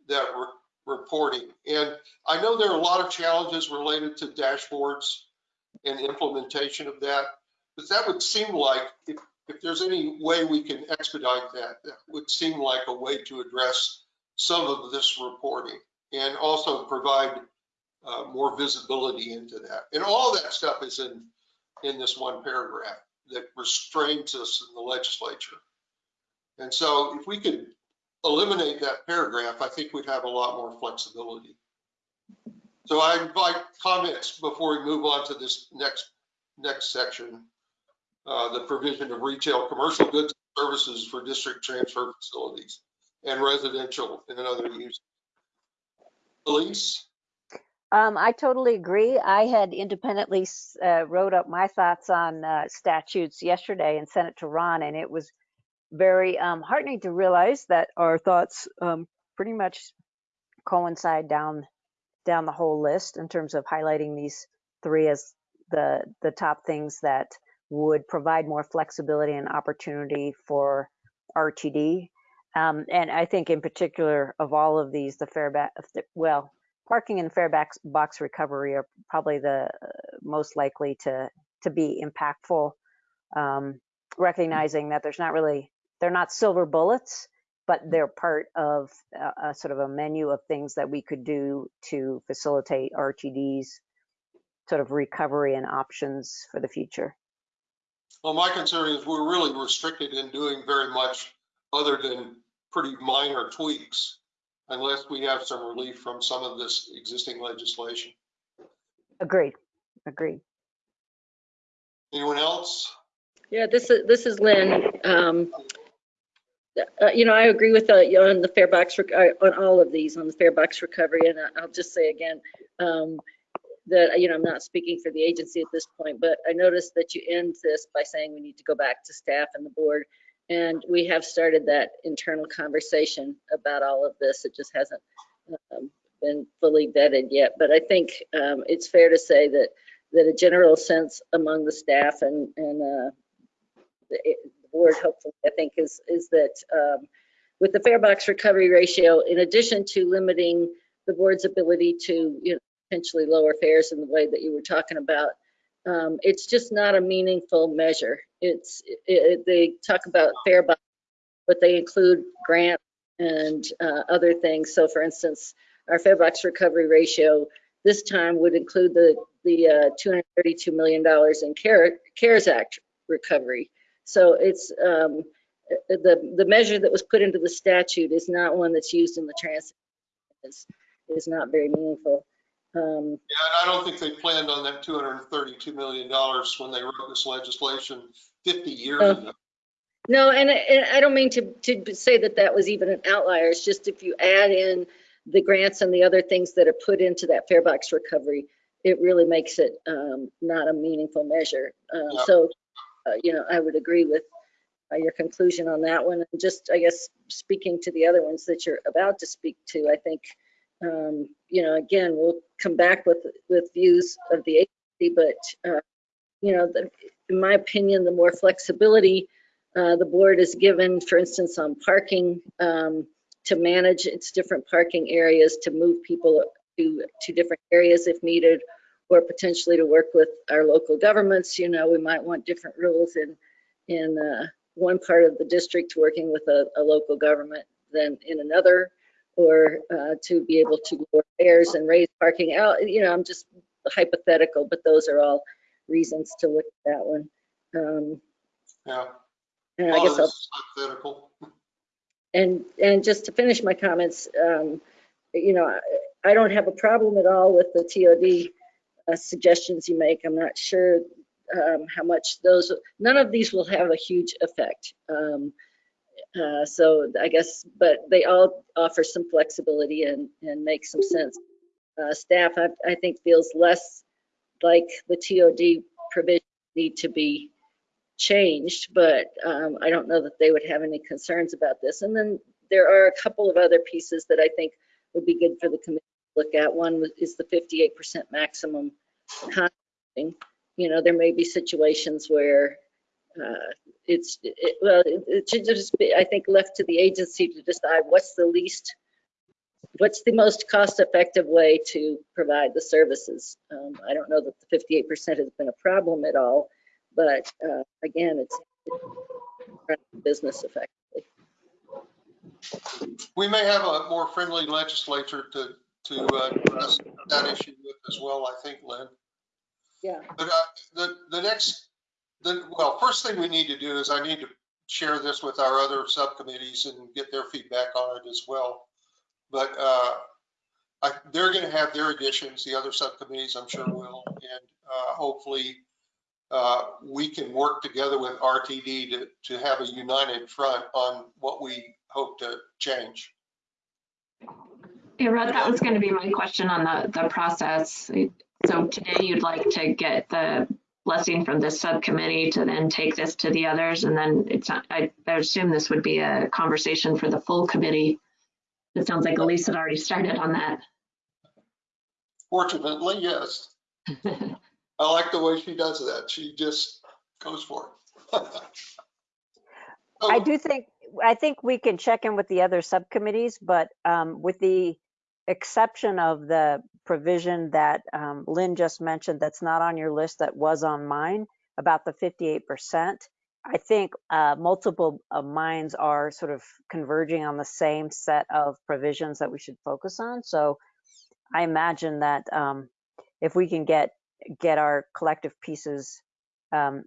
Speaker 2: that re reporting. And I know there are a lot of challenges related to dashboards and implementation of that, but that would seem like if, if there's any way we can expedite that, that would seem like a way to address some of this reporting and also provide uh, more visibility into that. And all that stuff is in, in this one paragraph that restrains us in the legislature. And so if we could eliminate that paragraph, I think we'd have a lot more flexibility. So I invite comments before we move on to this next next section, uh, the provision of retail commercial goods and services for district transfer facilities and residential and other uses. Elise?
Speaker 9: Um, I totally agree. I had independently uh, wrote up my thoughts on uh, statutes yesterday and sent it to Ron, and it was very um, heartening to realize that our thoughts um, pretty much coincide down down the whole list in terms of highlighting these three as the the top things that would provide more flexibility and opportunity for RTD. Um, and I think in particular of all of these, the fare back, well, parking and fare box recovery are probably the uh, most likely to to be impactful. Um, recognizing that there's not really they're not silver bullets, but they're part of a, a, sort of a menu of things that we could do to facilitate RTD's sort of recovery and options for the future.
Speaker 2: Well, my concern is we're really restricted in doing very much other than pretty minor tweaks unless we have some relief from some of this existing legislation.
Speaker 9: Agreed. Agreed.
Speaker 2: Anyone else?
Speaker 10: Yeah, this is this is Lynn. Um, uh, you know, I agree with uh, on the fare box uh, on all of these on the fare box recovery, and I'll just say again um, that you know I'm not speaking for the agency at this point, but I noticed that you end this by saying we need to go back to staff and the board And we have started that internal conversation about all of this. It just hasn't um, been fully vetted yet. But I think um, it's fair to say that, that a general sense among the staff and, and uh, the the board hopefully, I think, is, is that um, with the fare box recovery ratio, in addition to limiting the board's ability to, you know, potentially lower fares in the way that you were talking about, um, it's just not a meaningful measure. It's, it, it- they talk about fare box, but they include grants and uh, other things. So for instance, our fare box recovery ratio this time would include the, the uh, $232 million in CARE- CARES Act recovery. So it's, um, the, the measure that was put into the statute is not one that's used in the transit. Is, is not very meaningful. Um,
Speaker 2: Yeah, and I don't think they planned on that $232 million when they wrote this legislation 50 years
Speaker 10: Oh.
Speaker 2: ago.
Speaker 10: No, and, and I don't mean to, to say that that was even an outlier. It's just if you add in the grants and the other things that are put into that fare box recovery, it really makes it um, not a meaningful measure. Um,
Speaker 2: Yeah.
Speaker 10: So, uh, you know, I would agree with uh, your conclusion on that one. And just, I guess, speaking to the other ones that you're about to speak to, I think, um, you know, again, we'll come back with, with views of the agency, but, uh, you know, the- in my opinion, the more flexibility uh, the board is given, for instance, on parking, um, to manage its different parking areas, to move people to, to different areas if needed, or potentially to work with our local governments. You know, we might want different rules in, in uh, one part of the district working with a, a local government than in another, or uh, to be able to lower fares and raise parking out. You know, I'm just hypothetical, but those are all reasons to look at that one. Um,
Speaker 2: Yeah.
Speaker 10: and I guess I'll
Speaker 2: hypothetical.
Speaker 10: And, and just to finish my comments, um, you know, I, I don't have a problem at all with the TOD uh, suggestions you make. I'm not sure um, how much those, none of these will have a huge effect. Um, uh, so I guess, but they all offer some flexibility and, and make some sense. Uh, staff, I, I think feels less like the TOD provision need to be changed, but um, I don't know that they would have any concerns about this. And then there are a couple of other pieces that I think would be good for the committee look at. One is the 58% maximum contracting. You know, there may be situations where uh, it's, it, well, it should just be, I think, left to the agency to decide what's the least, what's the most cost-effective way to provide the services. Um, I don't know that the 58% has been a problem at all, but uh, again, it's it's business effectively.
Speaker 2: We may have a more friendly legislature to, to uh, address that issue with as well, I think, Lynn.
Speaker 10: Yeah.
Speaker 2: But uh, the, the next, the, well, first thing we need to do is I need to share this with our other subcommittees and get their feedback on it as well. But uh, I, they're going to have their additions, the other subcommittees, I'm sure will, and uh, hopefully uh, we can work together with RTD to, to have a united front on what we hope to change.
Speaker 4: Yeah, Rod, that was going to be my question on the, the process. So today you'd like to get the blessing from this subcommittee to then take this to the others, and then it's not, I, I assume this would be a conversation for the full committee. It sounds like Elise had already started on that.
Speaker 2: Fortunately, yes. *laughs* I like the way she does that. She just goes for it.
Speaker 9: I
Speaker 2: Oh,
Speaker 9: do think, I think we can check in with the other subcommittees, but um, with the exception of the provision that um, Lynn just mentioned, that's not on your list, that was on mine, about the 58%. I think uh, multiple minds are sort of converging on the same set of provisions that we should focus on. So I imagine that um, if we can get, get our collective pieces um,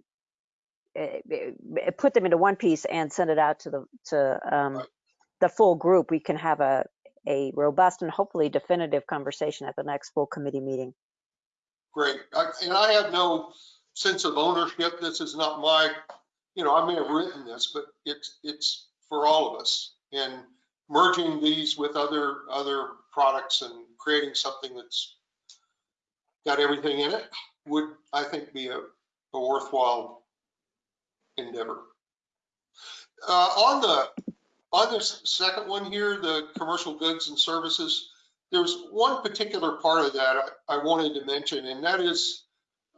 Speaker 9: eh, eh, put them into one piece and send it out to the to um, the full group, we can have a a robust and hopefully definitive conversation at the next full committee meeting.
Speaker 2: Great. I- And I have no sense of ownership. This is not my, you know, I may have written this, but it's, it's for all of us. And merging these with other, other products and creating something that's got everything in it would, I think, be a a worthwhile endeavor. uh, on the, on this second one here, the commercial goods and services, there's one particular part of that I, I wanted to mention, and that is,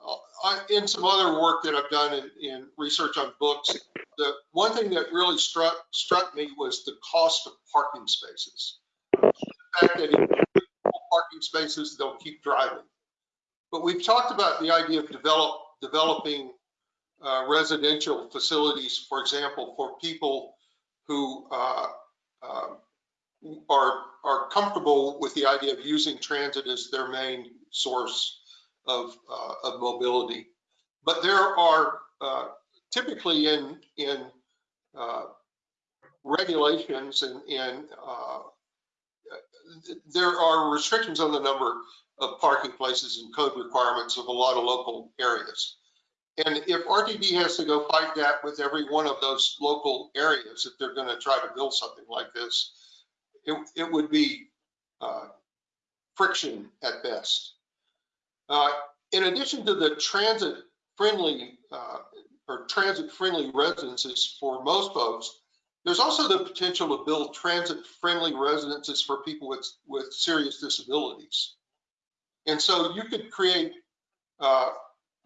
Speaker 2: uh, I, in some other work that I've done in, in research on books, the one thing that really struck, struck me was the cost of parking spaces. The fact that if parking spaces, they'll keep driving. But we've talked about the idea of develop, developing uh, residential facilities, for example, for people who uh, uh, are are comfortable with the idea of using transit as their main source of uh, of mobility. But there are uh, typically in in uh, regulations and, and uh, there are restrictions on the number of parking places and code requirements of a lot of local areas. And if RTD has to go fight that with every one of those local areas, if they're going to try to build something like this, it, it would be uh, friction at best. Uh, in addition to the transit friendly uh, or transit friendly residences for most folks, there's also the potential to build transit friendly residences for people with, with serious disabilities. And so you could create uh,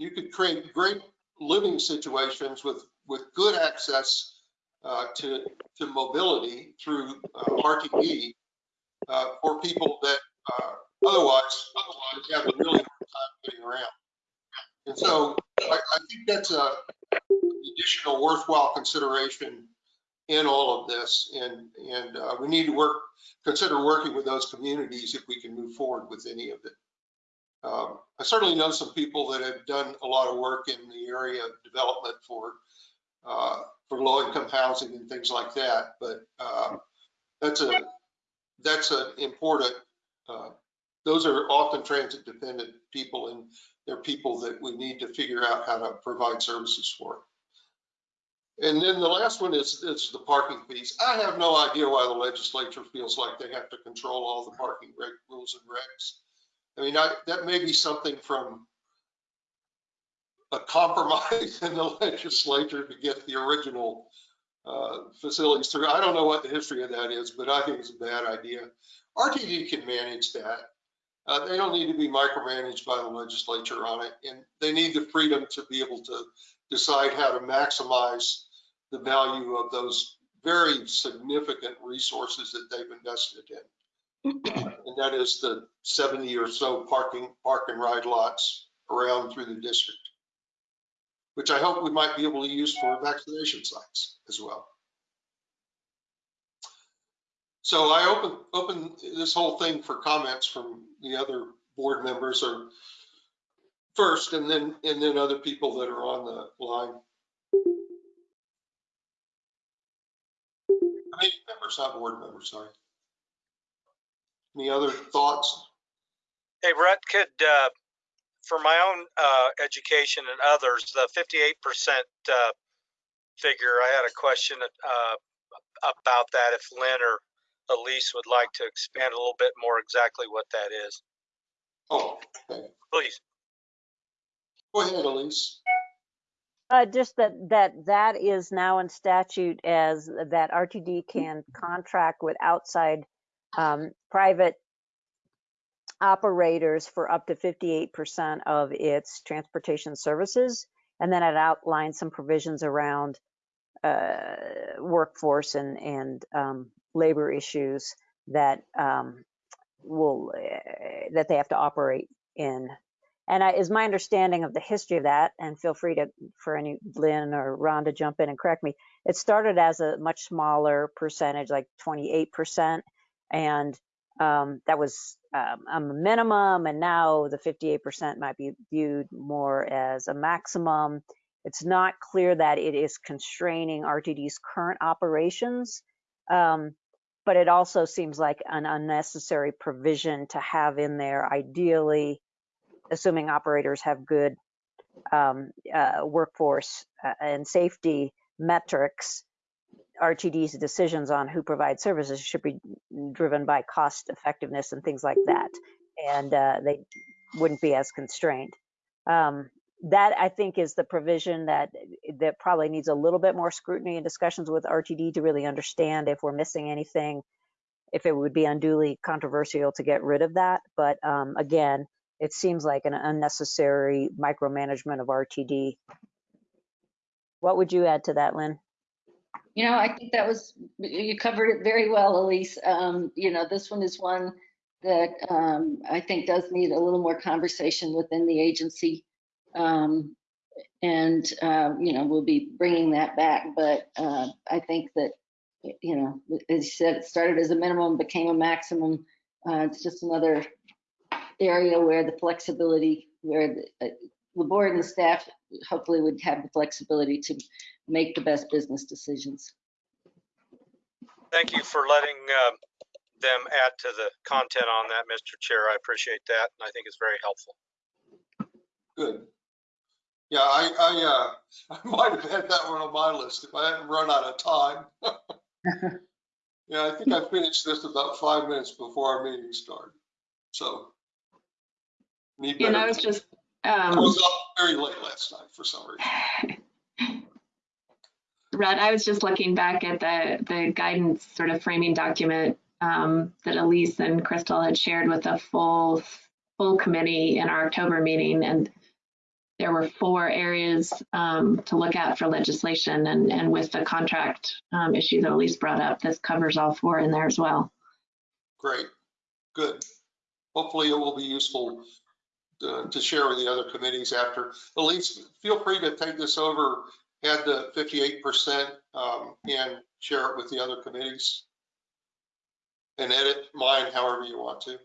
Speaker 2: you could create great living situations with with good access uh, to to mobility through uh, RTD uh, for people that uh, otherwise otherwise have a really hard time getting around. And so I, I think that's a additional worthwhile consideration in all of this, and and uh, we need to work consider working with those communities if we can move forward with any of it. Um, I certainly know some people that have done a lot of work in the area of development for uh, for low-income housing and things like that. But uh, that's a that's an important. Uh, those are often transit-dependent people, and they're people that we need to figure out how to provide services for. And then the last one is, is the parking fees. I have no idea why the legislature feels like they have to control all the parking rules and regs. I mean, I, that may be something from a compromise *laughs* in the legislature to get the original uh, facilities through. I don't know what the history of that is, but I think it's a bad idea. RTD can manage that. Uh, they don't need to be micromanaged by the legislature on it, and they need the freedom to be able to decide how to maximize the value of those very significant resources that they've invested in *coughs* and that is the 70 or so parking, park and ride lots around through the district, which I hope we might be able to use for vaccination sites as well. So I open, open this whole thing for comments from the other board members or first and then, and then other people that are on the line. Committee members, not board members, sorry. Any other thoughts?
Speaker 11: Hey, Brett, could, uh, for my own, uh, education and others, the fifty-eight percent, uh, figure, I had a question, uh, about that, if Lynn or Elise would like to expand a little bit more exactly what that is,
Speaker 2: Oh, okay.
Speaker 11: please.
Speaker 2: Go ahead, Elise.
Speaker 9: Uh, just that, that, that is now in statute as that RTD can contract with outside, um, private operators for up to 58% of its transportation services. And then it outlines some provisions around, uh, workforce and, and, um, labor issues that, um, will, uh, that they have to operate in. And I, is my understanding of the history of that, and feel free to, for any Lynn or Ron to jump in and correct me. It started as a much smaller percentage, like 28%, and um, that was um, a minimum, and now the 58% might be viewed more as a maximum. It's not clear that it is constraining RTD's current operations, um, but it also seems like an unnecessary provision to have in there, ideally, assuming operators have good um, uh, workforce uh, and safety metrics RTD's decisions on who provides services should be driven by cost effectiveness and things like that. And uh, they wouldn't be as constrained. Um, that I think is the provision that, that probably needs a little bit more scrutiny and discussions with RTD to really understand if we're missing anything, if it would be unduly controversial to get rid of that. But um, again, it seems like an unnecessary micromanagement of RTD. What would you add to that, Lynn?
Speaker 10: You know, I think that was, you covered it very well, Elise. Um, you know, this one is one that um, I think does need a little more conversation within the agency. Um, and, uh, you know, we'll be bringing that back, but uh, I think that, you know, as you said, it started as a minimum, became a maximum. Uh, It's just another area where the flexibility, where the, uh, the board and the staff hopefully would have the flexibility to make the best business decisions.
Speaker 11: Thank you for letting um, them add to the content on that, Mr. Chair. I appreciate that, and I think it's very helpful.
Speaker 2: Good. Yeah, I, I, uh, *laughs* I might have had that one on my list if I hadn't run out of time. *laughs* Yeah, I think I finished this about five minutes before our meeting started, so. Need
Speaker 4: And I
Speaker 2: better.
Speaker 4: was just,
Speaker 2: I
Speaker 4: um,
Speaker 2: was up very late last night for some reason. *laughs*
Speaker 4: Rod, I was just looking back at the, the guidance sort of framing document um, that Elise and Crystal had shared with the full, full committee in our October meeting. And there were four areas um, to look at for legislation. And, and with the contract um, issue that Elise brought up, this covers all four in there as well.
Speaker 2: Great, good. Hopefully it will be useful uh, to share with the other committees after. Elise, feel free to take this over, add the 58% um, and share it with the other committees. And edit mine however you want to.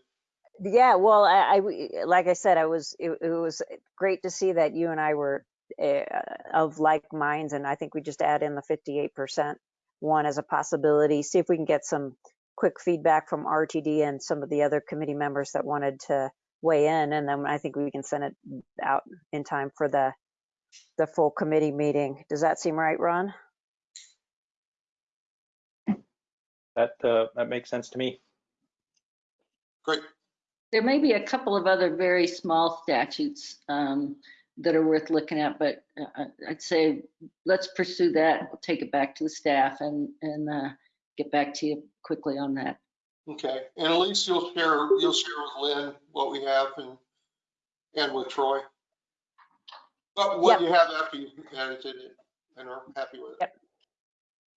Speaker 9: Yeah, well, I, I- like I said, I was, it, it was great to see that you and I were uh, of like minds, and I think we just add in the 58% one as a possibility. See if we can get some quick feedback from RTD and some of the other committee members that wanted to weigh in, and then I think we can send it out in time for the the full committee meeting. Does that seem right, Ron?
Speaker 6: That, uh, that makes sense to me.
Speaker 2: Great,
Speaker 10: There may be a couple of other very small statutes um, that are worth looking at, but uh, I'd say let's pursue that. We'll take it back to the staff and, and uh, get back to you quickly on that.
Speaker 2: okay. And at least you'll share, you'll share with Lynn what we have and, and with Troy. But what you have after you've edited it and are happy with it.
Speaker 9: Yep.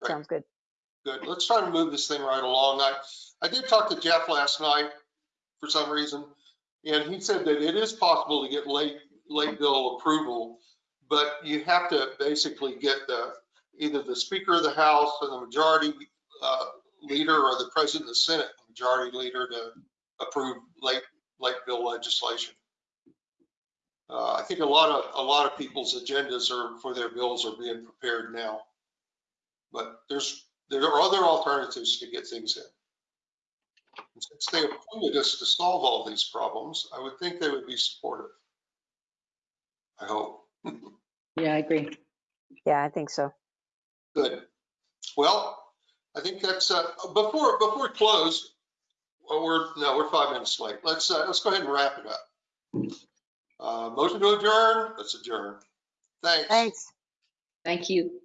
Speaker 2: Right.
Speaker 9: Sounds good.
Speaker 2: Good. Let's try to move this thing right along. I, I did talk to Jeff last night for some reason, and he said that it is possible to get late, late bill approval, but you have to basically get the, either the Speaker of the House or the Majority uh, Leader or the President of the Senate, Majority Leader to approve late, late bill legislation. Uh, I think a lot of, a lot of people's agendas are, for their bills are being prepared now. But there's, there are other alternatives to get things in. And Since they appointed us to solve all these problems, I would think they would be supportive. I hope. *laughs*
Speaker 10: Yeah, I agree.
Speaker 9: Yeah, I think so.
Speaker 2: Good. Well, I think that's, uh, before, before we close, well, we're, no, we're five minutes late. Let's, uh, let's go ahead and wrap it up. Uh, motion to adjourn, let's adjourn. Thanks.
Speaker 9: Thanks.
Speaker 10: Thank you.